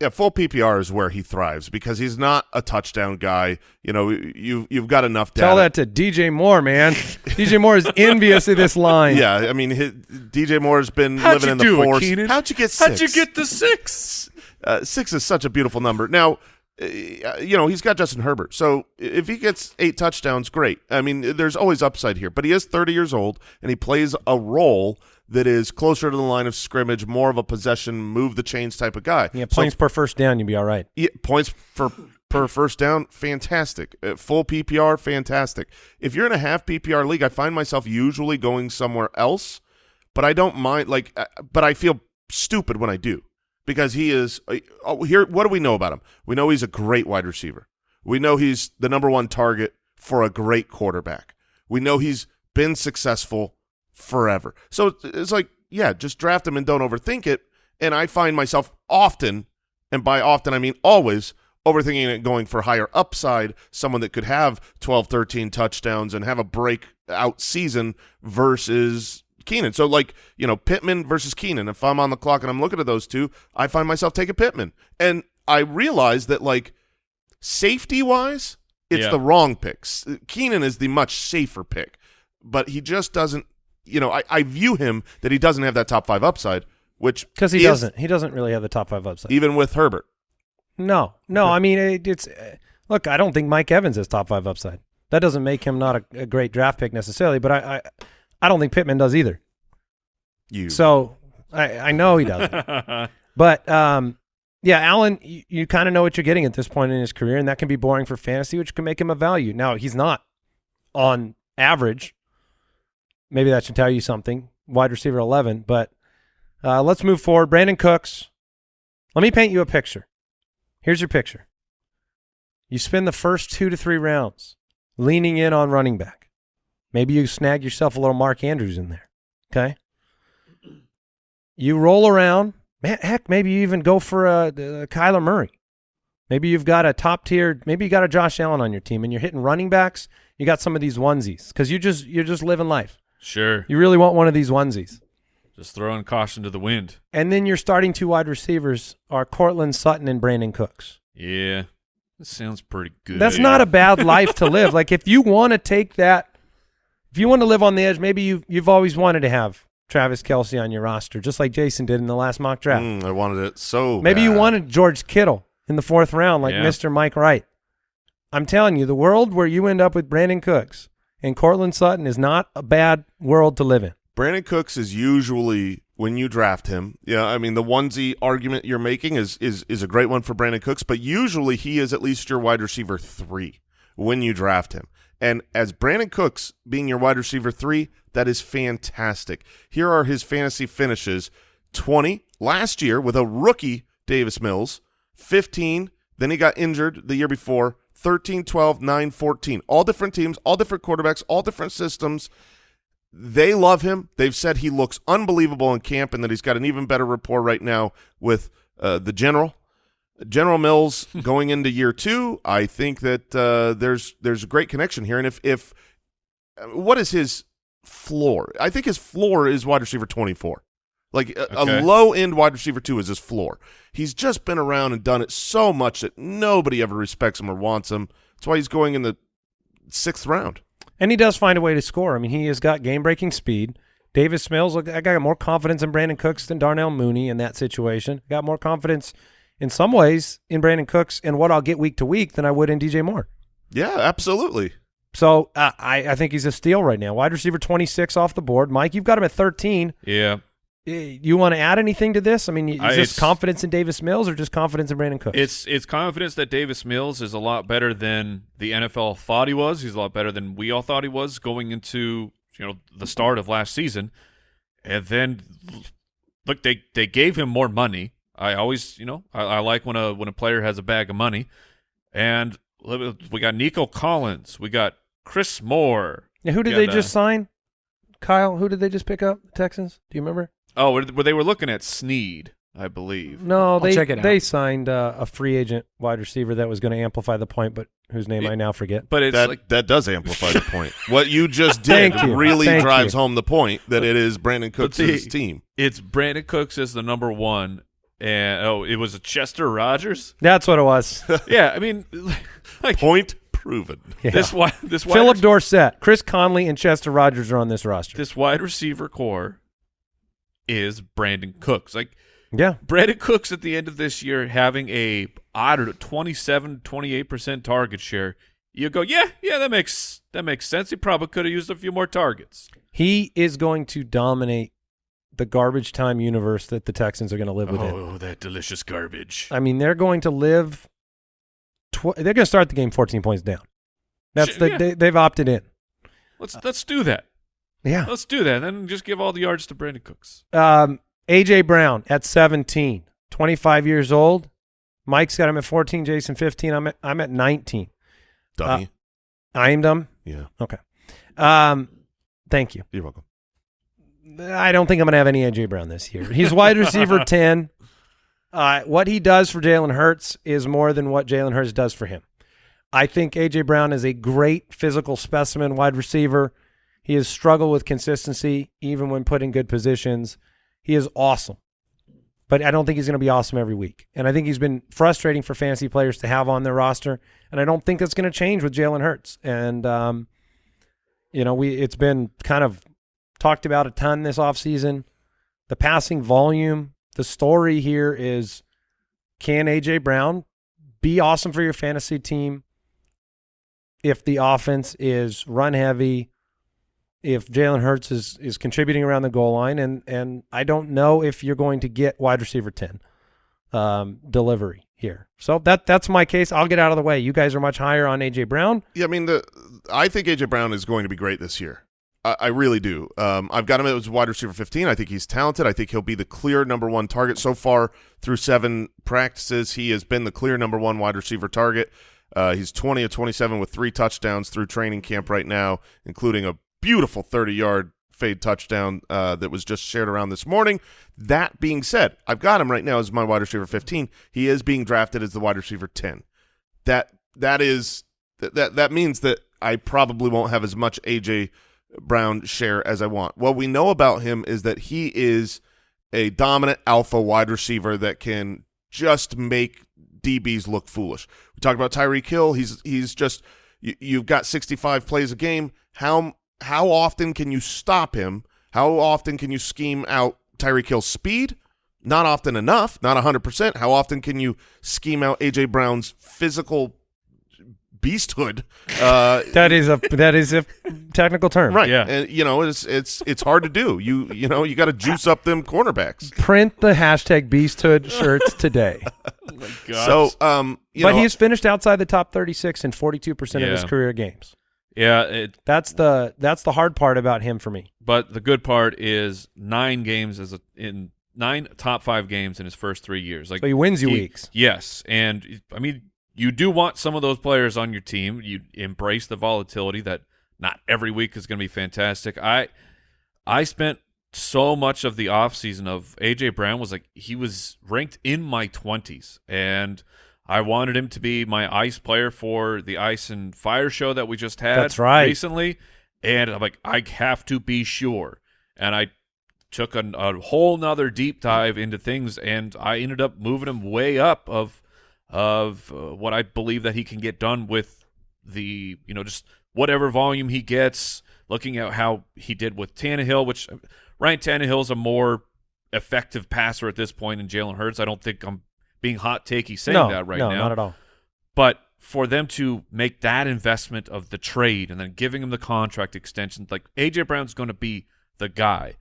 Yeah, full PPR is where he thrives because he's not a touchdown guy. You know, you you've got enough data. Tell that to DJ Moore, man. DJ Moore is envious of this line. Yeah, I mean, his, DJ Moore's been How'd living in the do it, force. How'd you get Six? How'd you get the six? Uh, six is such a beautiful number. Now, uh, you know, he's got Justin Herbert. So if he gets eight touchdowns, great. I mean, there's always upside here. But he is 30 years old, and he plays a role that is closer to the line of scrimmage, more of a possession, move the chains type of guy. Yeah, So points per first down, you'd be all right. yeah, points for per first down, fantastic. Uh, full PPR, fantastic. If you're in a half PPR league, I find myself usually going somewhere else, but I don't mind. Like, uh, but I feel stupid when I do because he is. Uh, oh, here, what do we know about him? We know he's a great wide receiver. We know he's the number one target for a great quarterback. We know he's been successful forever. So it's like, yeah, just draft him and don't overthink it. And I find myself often, and by often I mean always, overthinking it going for higher upside, someone that could have 12, 13 touchdowns and have a breakout season versus Keenan. So like, you know, Pittman versus Keenan. If I'm on the clock and I'm looking at those two, I find myself taking Pittman. And I realize that like safety wise, it's Yeah. the wrong pick. S- Keenan is the much safer pick, but he just doesn't, you know, I, I view him that he doesn't have that top five upside, which Because he is- doesn't. He doesn't really have the top five upside. even with Herbert. No, no. I mean, it, it's uh, look. I don't think Mike Evans has top five upside. That doesn't make him not a, a great draft pick necessarily, but I, I, I don't think Pittman does either. You So I, I know he doesn't. but um, yeah, Allen, you, you kind of know what you're getting at this point in his career, and that can be boring for fantasy, which can make him a value. Now he's not on average. Maybe that should tell you something. Wide receiver eleven, but uh, let's move forward. Brandin Cooks. Let me paint you a picture. Here's your picture. You spend the first two to three rounds leaning in on running back. Maybe you snag yourself a little Mark Andrews in there. Okay. You roll around. Man, heck, maybe you even go for a, a Kyler Murray. Maybe you've got a top tier. Maybe you got a Josh Allen on your team, and you're hitting running backs. You got some of these onesies because you just you're just living life. Sure. You really want one of these onesies. Just throwing caution to the wind. And then your starting two wide receivers are Courtland Sutton and Brandin Cooks. Yeah. That sounds pretty good. That's not a bad life to live. Like if you want to take that, if you want to live on the edge, maybe you you've always wanted to have Travis Kelce on your roster, just like Jason did in the last mock draft. Mm, I wanted it so. maybe you wanted George Kittle in the fourth round, like Yeah. Mr. Mike Wright. I'm telling you, the world where you end up with Brandin Cooks and Courtland Sutton is not a bad world to live in. Brandin Cooks is usually when you draft him. Yeah, I mean the onesie argument you're making is is is a great one for Brandin Cooks, but usually he is at least your wide receiver three when you draft him. And as Brandin Cooks being your wide receiver three, that is fantastic. Here are his fantasy finishes: twenty last year with a rookie Davis Mills, fifteen. Then he got injured the year before. 13, 12, 9, 14. All different teams, all different quarterbacks, all different systems. They love him. They've said he looks unbelievable in camp and that he's got an even better rapport right now with uh, the general. General Mills going into year two, I think that uh, there's there's a great connection here. And if if uh, what is his floor? I think his floor is wide receiver 24. Like a, Okay. a low end wide receiver two is his floor. He's just been around and done it so much that nobody ever respects him or wants him. That's why he's going in the sixth round. And he does find a way to score. I mean, he has got game breaking speed. Davis Mills, look, I got more confidence in Brandin Cooks than Darnell Mooney in that situation. Got more confidence in some ways in Brandin Cooks and what I'll get week to week than I would in DJ Moore. Yeah, absolutely. So uh, I, I think he's a steal right now. Wide receiver 26 off the board. Mike, you've got him at 13. Yeah. Eh, You want to add anything to this? I mean, is this it's- confidence in Davis Mills or just confidence in Brandin Cooks? It's it's confidence that Davis Mills is a lot better than the NFL thought he was. He's a lot better than we all thought he was going into you know the start of last season. And then look, they they gave him more money. I always, you know, I, I like when a when a player has a bag of money. And we got Nico Collins, we got Chris Moore. Yeah, who did Yeah, they the- just sign? Kyle, who did they just pick up? Texans? Do you remember? Oh, where where they were looking at Sneed, I believe. No, they check it they out. signed uh, a free agent wide receiver that was going to amplify the point, but whose name I now forget. But it's that like that does amplify the point. What you just did you. really Thank drives you. home the point that it is Brandin Cooks' the- team. it's Brandin Cooks as the number one, and oh, it was a Chester Rogers. That's what it was. yeah, I mean, like Point proven. Yeah. this wide this wide Phillip rec- Dorsett, Chris Conley, and Chester Rogers are on this roster. this wide receiver core is Brandin Cooks. Like yeah, Brandin Cooks at the end of this year having a odd 27 28% target share. You go, "Yeah, yeah, that makes that makes sense. He probably could have used a few more targets." he is going to dominate the garbage time universe that the Texans are going to live within. Oh, that delicious garbage. I mean, they're going to live. Tw- they're going to start the game 14 points down. That's Sh- the yeah. they, they've opted in. Let's let's do that. Yeah. Let's do that. And then just give all the yards to Brandin Cooks. Um, AJ Brown at 17, 25 years old. Mike's got him at 14. Jason 15. I'm at I'm at 19. Dummy. I am dumb? yeah, Okay. Um, thank you. you're welcome. I don't think I'm going to have any AJ Brown this year. He's wide receiver 10. Uh, what he does for Jalen Hurts is more than what Jalen Hurts does for him. I think AJ Brown is a great physical specimen wide receiver. He has struggled with consistency even when put in good positions. He is awesome. But I don't think he's going to be awesome every week. And I think he's been frustrating for fantasy players to have on their roster. And I don't think that's going to change with Jalen Hurts. And um, you know, we it's been kind of talked about a ton this offseason. The passing volume, the story here is can AJ Brown be awesome for your fantasy team if the offense is run heavy, if Jalen Hurts is is contributing around the goal line, and and I don't know if you're going to get wide receiver ten um, delivery here. So that that's my case. I'll get out of the way. You guys are much higher on AJ Brown. Yeah, I mean, the I think AJ Brown is going to be great this year. I, really do. Um, I've got him as wide receiver 15. I think he's talented. I think he'll be the clear number one target so far through seven practices. He has been the clear number one wide receiver target. Uh, he's 20 of 27 with three touchdowns through training camp right now, including a beautiful 30-yard fade touchdown uh, that was just shared around this morning. That being said, I've got him right now as my wide receiver 15. He is being drafted as the wide receiver 10. That that is that that, means that I probably won't have as much AJ Brown share as I want. What we know about him is that he is a dominant alpha wide receiver that can just make DBs look foolish. We talked about Tyreek Hill. He's he's just you, you've got 65 plays a game. How how often can you stop him? How often can you scheme out Tyreek Hill's speed? Not often enough, not 100%. How often can you scheme out AJ Brown's physical beasthood? Uh, That is a that is a technical term. right. Yeah. And you know, it's it's it's hard to do. You you know, you got to juice up them cornerbacks. Print the hashtag Beasthood shirts today. God. So, um, you but know, he's finished outside the top 36 in 42% of his career games. Yeah, it, That's the that's the hard part about him for me. but the good part is nine games as a in nine top five games in his first three years. Like So he wins you he- weeks. Yes, and I mean you do want some of those players on your team. You embrace the volatility that not every week is going to be fantastic. I I spent so much of the offseason of AJ Brown was like he was ranked in my 20s and I wanted him to be my ice player for the Ice and Fire show that we just had That's right. recently and I'm like I have to be sure. And I took a, a whole nother deep dive into things and I ended up moving him way up of of uh, what I believe that he can get done with the you know just whatever volume he gets. Looking at how he did with Tannehill, which uh, Ryan Tannehill is a more effective passer at this point than Jalen Hurts. I don't think I'm being hot takey saying no, that right no, now. not at all. But for them to make that investment of the trade and then giving him the contract extension, like AJ Brown's going to be the guy,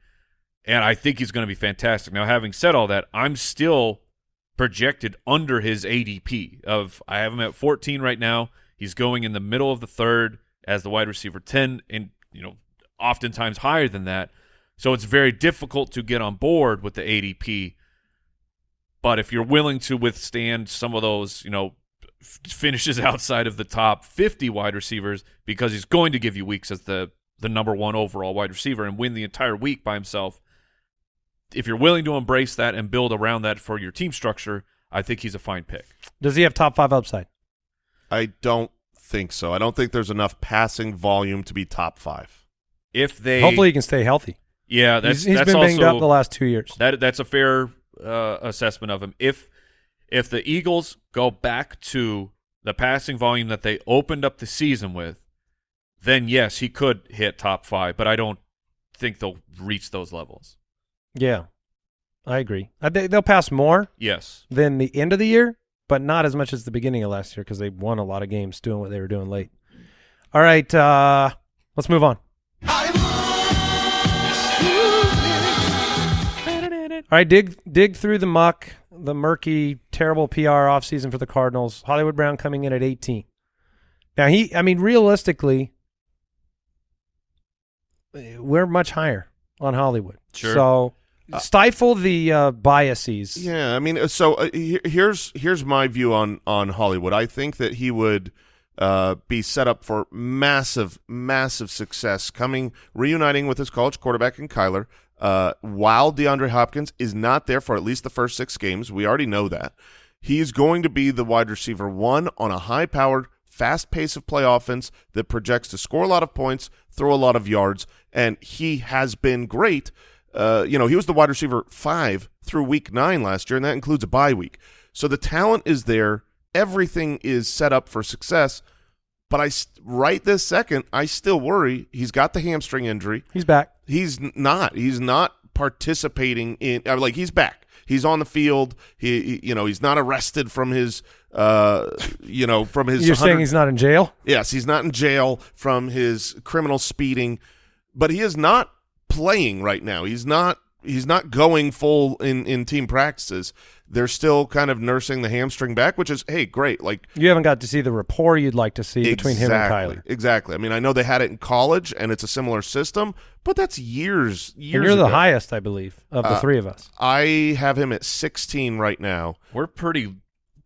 and I think he's going to be fantastic. Now, having said all that, I'm still projected under his ADP of I have him at 14 right now. He's going in the middle of the third as the wide receiver 10, and you know, oftentimes higher than that. So it's very difficult to get on board with the ADP. But if you're willing to withstand some of those, you know, f- finishes outside of the top 50 wide receivers, because he's going to give you weeks as the the number one overall wide receiver and win the entire week by himself. If you're willing to embrace that and build around that for your team structure, I think he's a fine pick. Does he have top five upside? I don't think so. I don't think there's enough passing volume to be top five. If they Hopefully, he can stay healthy. yeah, that's he's he's that's been banged also up the last two years. That that's a fair uh, assessment of him. If if the Eagles go back to the passing volume that they opened up the season with, then yes, he could hit top five. But I don't think they'll reach those levels. yeah, I agree. I they'll pass more Yes, than the end of the year, but not as much as the beginning of last year because they won a lot of games doing what they were doing late. All right, uh, let's move on. All right, dig dig through the muck, the murky, terrible PR offseason for the Cardinals. Hollywood Brown coming in at 18. Now he, I mean, realistically, we're much higher on Hollywood. Sure. So stifle the uh, biases. Yeah, I mean, uh, so uh, here's here's my view on on Hollywood. I think that he would uh, be set up for massive, massive success coming reuniting with his college quarterback in Kyler. Uh, while DeAndre Hopkins is not there for at least the first six games, we already know that he's going to be the wide receiver one on a high-powered, fast pace of play offense that projects to score a lot of points, throw a lot of yards, and he has been great. Uh, you know, he was the wide receiver five through week nine last year, and that includes a bye week. So the talent is there. Everything is set up for success. But I, right this second, I still worry. He's got the hamstring injury. He's back. He's not. He's not participating in. Mean, like he's back. He's on the field. He, he- you know, he's not arrested from his, uh, you know, from his. You're saying he's not in jail? Yes, he's not in jail from his criminal speeding, but he is not playing right now. He's not he's not going full in in team practices. They're still kind of nursing the hamstring back, which is hey, great. Like You haven't got to see the rapport you'd like to see between him and exactly, Kyler. Exactly. I mean, I know they had it in college and it's a similar system, but that's years years And you're the ago. highest, I believe, of the Uh, three of us. I have him at 16 right now. we're pretty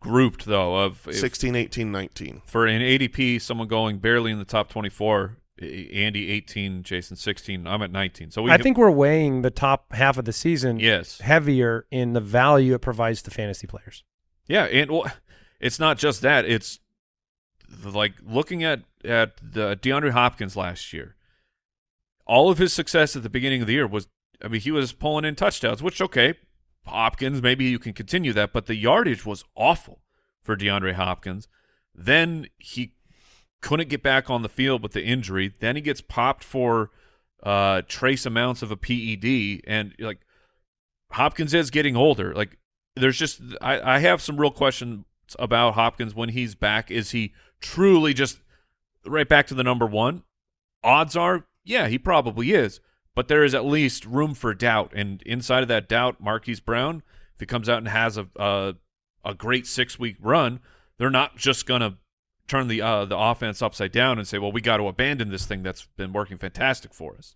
grouped though. Of if- 16, 18, 19. for an ADP, someone going barely in the top 24. Andy 18, Jason 16. I'm at 19. So we I think we're weighing the top half of the season yes. heavier in the value it provides to fantasy players. Yeah, and well, it's not just that. It's like looking at at the DeAndre Hopkins last year. All of his success at the beginning of the year was, I mean, he was pulling in touchdowns, which okay, Hopkins maybe you can continue that, but the yardage was awful for DeAndre Hopkins. Then he couldn't get back on the field with the injury. Then he gets popped for uh, trace amounts of a PED, and like Hopkins is getting older. Like there's just I, I have some real questions about Hopkins when he's back. Is he truly just right back to the number one? Odds are, yeah, he probably is. But there is at least room for doubt, and inside of that doubt, Marquise Brown, if he comes out and has a a, a great six week run, they're not just gonna turn the uh, the offense upside down and say, well, we got to abandon this thing that's been working fantastic for us.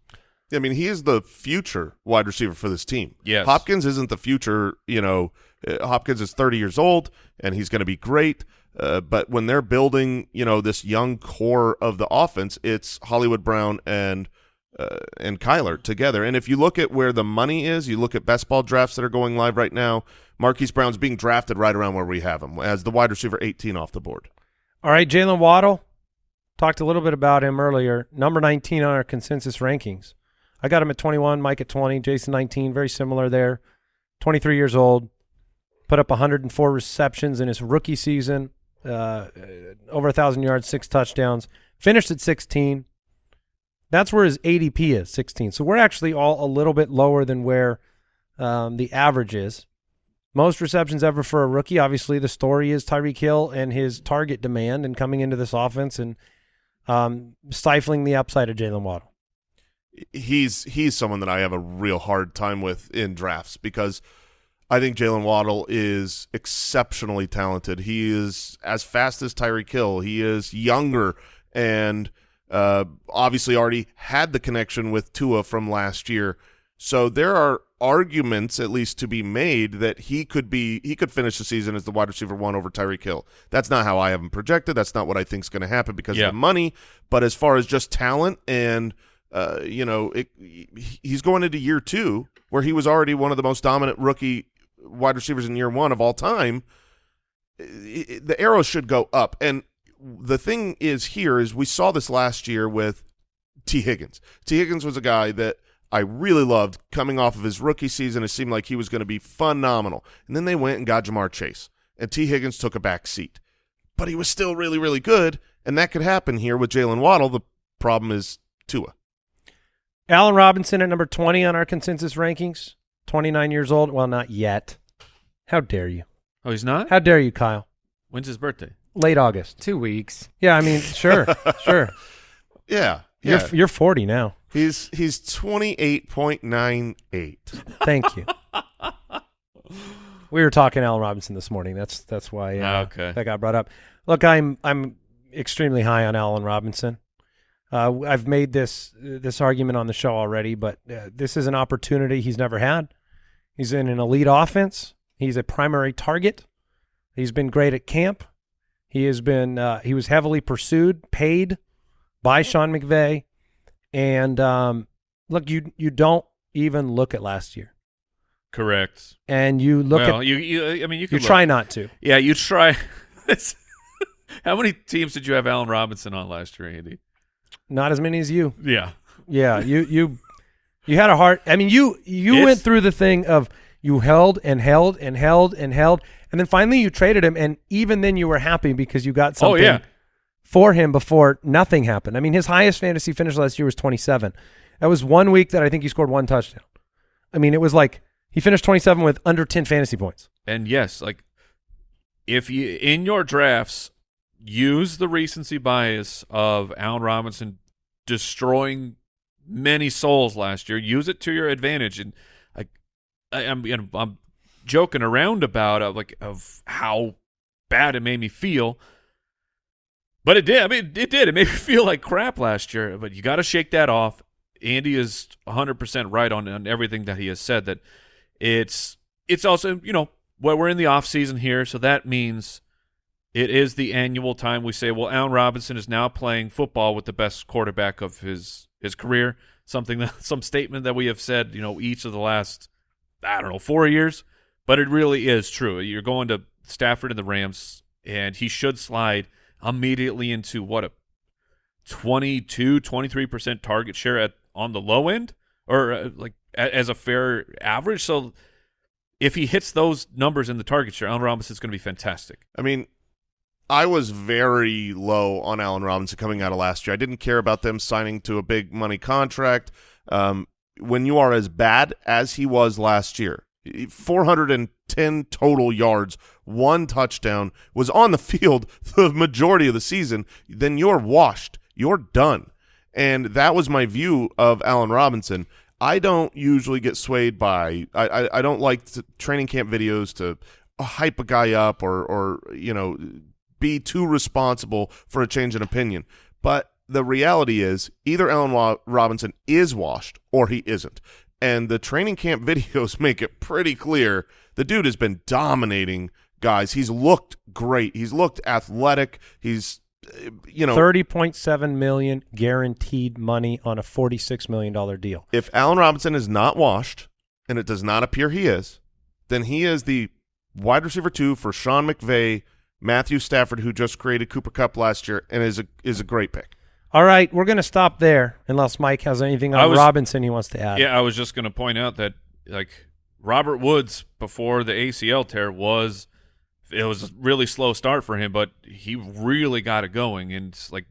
I mean, he is the future wide receiver for this team. Yes. Hopkins isn't the future. You know, uh, Hopkins is 30 years old and he's going to be great. Uh, but when they're building, you know, this young core of the offense, it's Hollywood Brown and uh, and Kyler together. And if you look at where the money is, you look at best ball drafts that are going live right now. Marquise Brown's being drafted right around where we have him as the wide receiver 18 off the board. All right, Jaylen Waddle. Talked a little bit about him earlier. Number 19 on our consensus rankings. I got him at 21, Mike at 20, Jason 19, very similar there. 23 years old. Put up 104 receptions in his rookie season. Uh, over a 1,000 yards, six touchdowns. Finished at 16. That's where his ADP is, 16. So we're actually all a little bit lower than where um, the average is. Most receptions ever for a rookie. Obviously, the story is Tyreek Hill and his target demand and coming into this offense and um, stifling the upside of Jaylen Waddle. he's he's someone that I have a real hard time with in drafts because I think Jaylen Waddle is exceptionally talented. He is as fast as Tyreek Hill. He is younger and uh, obviously already had the connection with Tua from last year. So there are arguments, at least, to be made that he could be he could finish the season as the wide receiver one over Tyreek Hill. That's not how I have him projected. That's not what I think is going to happen because Yeah. of the money. But as far as just talent and uh, you know, it, he's going into year two where he was already one of the most dominant rookie wide receivers in year one of all time. The arrows should go up. And the thing is here is we saw this last year with Tee Higgins. Tee Higgins was a guy that I really loved coming off of his rookie season. It seemed like he was going to be phenomenal. And then they went and got Ja'Marr Chase. And Tee Higgins took a back seat. But he was still really, really good. And that could happen here with Jaylen Waddle. The problem is Tua. Allen Robinson at number 20 on our consensus rankings. 29 years old. Well, not yet. How dare you? Oh, he's not. How dare you, Kyle? When's his birthday? Late August. Two weeks. Yeah, I mean, sure, sure. Yeah. Yeah. You're you're 40 now. He's he's 28.98. Thank you. we were talking Allen Robinson this morning. That's that's why uh, Ah, okay. that got brought up. Look, I'm I'm extremely high on Allen Robinson. Uh, I've made this this argument on the show already, but uh, this is an opportunity he's never had. He's in an elite offense. He's a primary target. He's been great at camp. He has been uh, he was heavily pursued, paid by Sean McVay, and um, look, you you don't even look at last year, Correct. and you look well, at you, you. I mean, you you try not to. Yeah, you try. How many teams did you have Allen Robinson on last year, Andy? Not as many as you. Yeah. Yeah, you you you had a heart. I mean, you you It's- went through the thing of you held and held and held and held, and then finally you traded him, and even then you were happy because you got something. Oh yeah. For him before nothing happened. I mean, his highest fantasy finish last year was 27. That was one week that I think he scored one touchdown. I mean, it was like he finished 27 with under 10 fantasy points. And yes, like if you in your drafts use the recency bias of Allen Robinson destroying many souls last year, use it to your advantage. And I, I'm, you know, I'm joking around about uh, like of how bad it made me feel. But it did. I mean, it did. It made me feel like crap last year. But you got to shake that off. Andy is 100% right on, on everything that he has said. That it's it's also you know well we're in the off season here, so that means it is the annual time we say, well, Allen Robinson is now playing football with the best quarterback of his his career. Something that some statement that we have said, you know, each of the last I don't know four years, but it really is true. You're going to Stafford and the Rams, and he should slide immediately into what a 22 23% target share at on the low end or uh, like a, as a fair average so if he hits those numbers in the target share Allen Robinson's going to be fantastic I mean, I was very low on Allen Robinson coming out of last year. I didn't care about them signing to a big money contract. Um, when you are as bad as he was last year, 410 total yards, one touchdown, was on the field the majority of the season, then you're washed. You're done. And that was my view of Allen Robinson. I don't usually get swayed by I, I, I don't like to, training camp videos to uh, hype a guy up or or you know be too responsible for a change in opinion. But the reality is either Allen Robinson is washed or he isn't. And the training camp videos make it pretty clear the dude has been dominating guys. He's looked great. He's looked athletic. He's uh, you know 30.7 million guaranteed money on a 46 million dollar deal. if Allen Robinson is not washed, and it does not appear he is, then he is the wide receiver two for Sean McVay, Matthew Stafford, who just created Cooper Kupp last year, and is a is a great pick. All right, we're going to stop there unless Mike has anything on was- Robinson he wants to add. yeah I was just going to point out that like Robert Woods before the ACL tear was it was a really slow start for him but he really got it going and like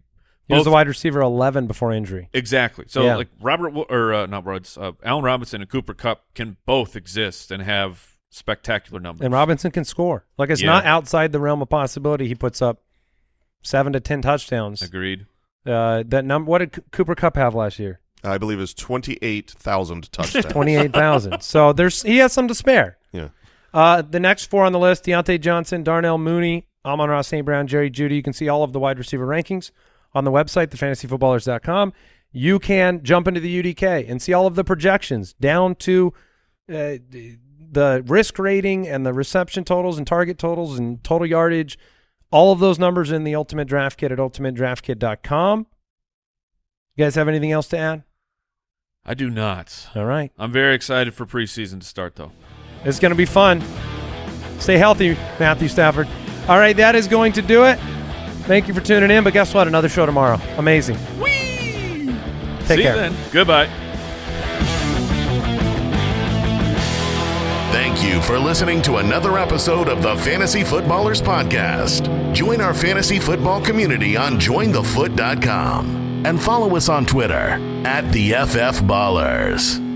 He was both- the wide receiver 11 before injury. Exactly. So Yeah. like Robert or uh, not Woods, uh, Allen Robinson and Cooper Kupp can both exist and have spectacular numbers. And Robinson can score. Like it's Yeah. not outside the realm of possibility. He puts up seven to 10 touchdowns. Agreed. Uh, that number. What did Cooper Kupp have last year? I believe is twenty eight thousand touchdowns. 28,000. so there's he has some to spare. Yeah. Uh, the next four on the list: Diontae Johnson, Darnell Mooney, Amon-Ra St. Brown, Jerry Jeudy. You can see all of the wide receiver rankings on the website, thefantasyfootballers.com. You can jump into the UDK and see all of the projections down to uh, the risk rating and the reception totals and target totals and total yardage, all of those numbers in the Ultimate Draft Kit at ultimatedraftkit.com. You guys have anything else to add? I do not. All right. I'm very excited for preseason to start, though. It's going to be fun. Stay healthy, Matthew Stafford. All right, that is going to do it. Thank you for tuning in. But guess what? Another show tomorrow. Amazing. Take See care. you then. Goodbye. Thank you for listening to another episode of the Fantasy Footballers Podcast. Join our fantasy football community on jointhefoot.com and follow us on Twitter at the FF Ballers.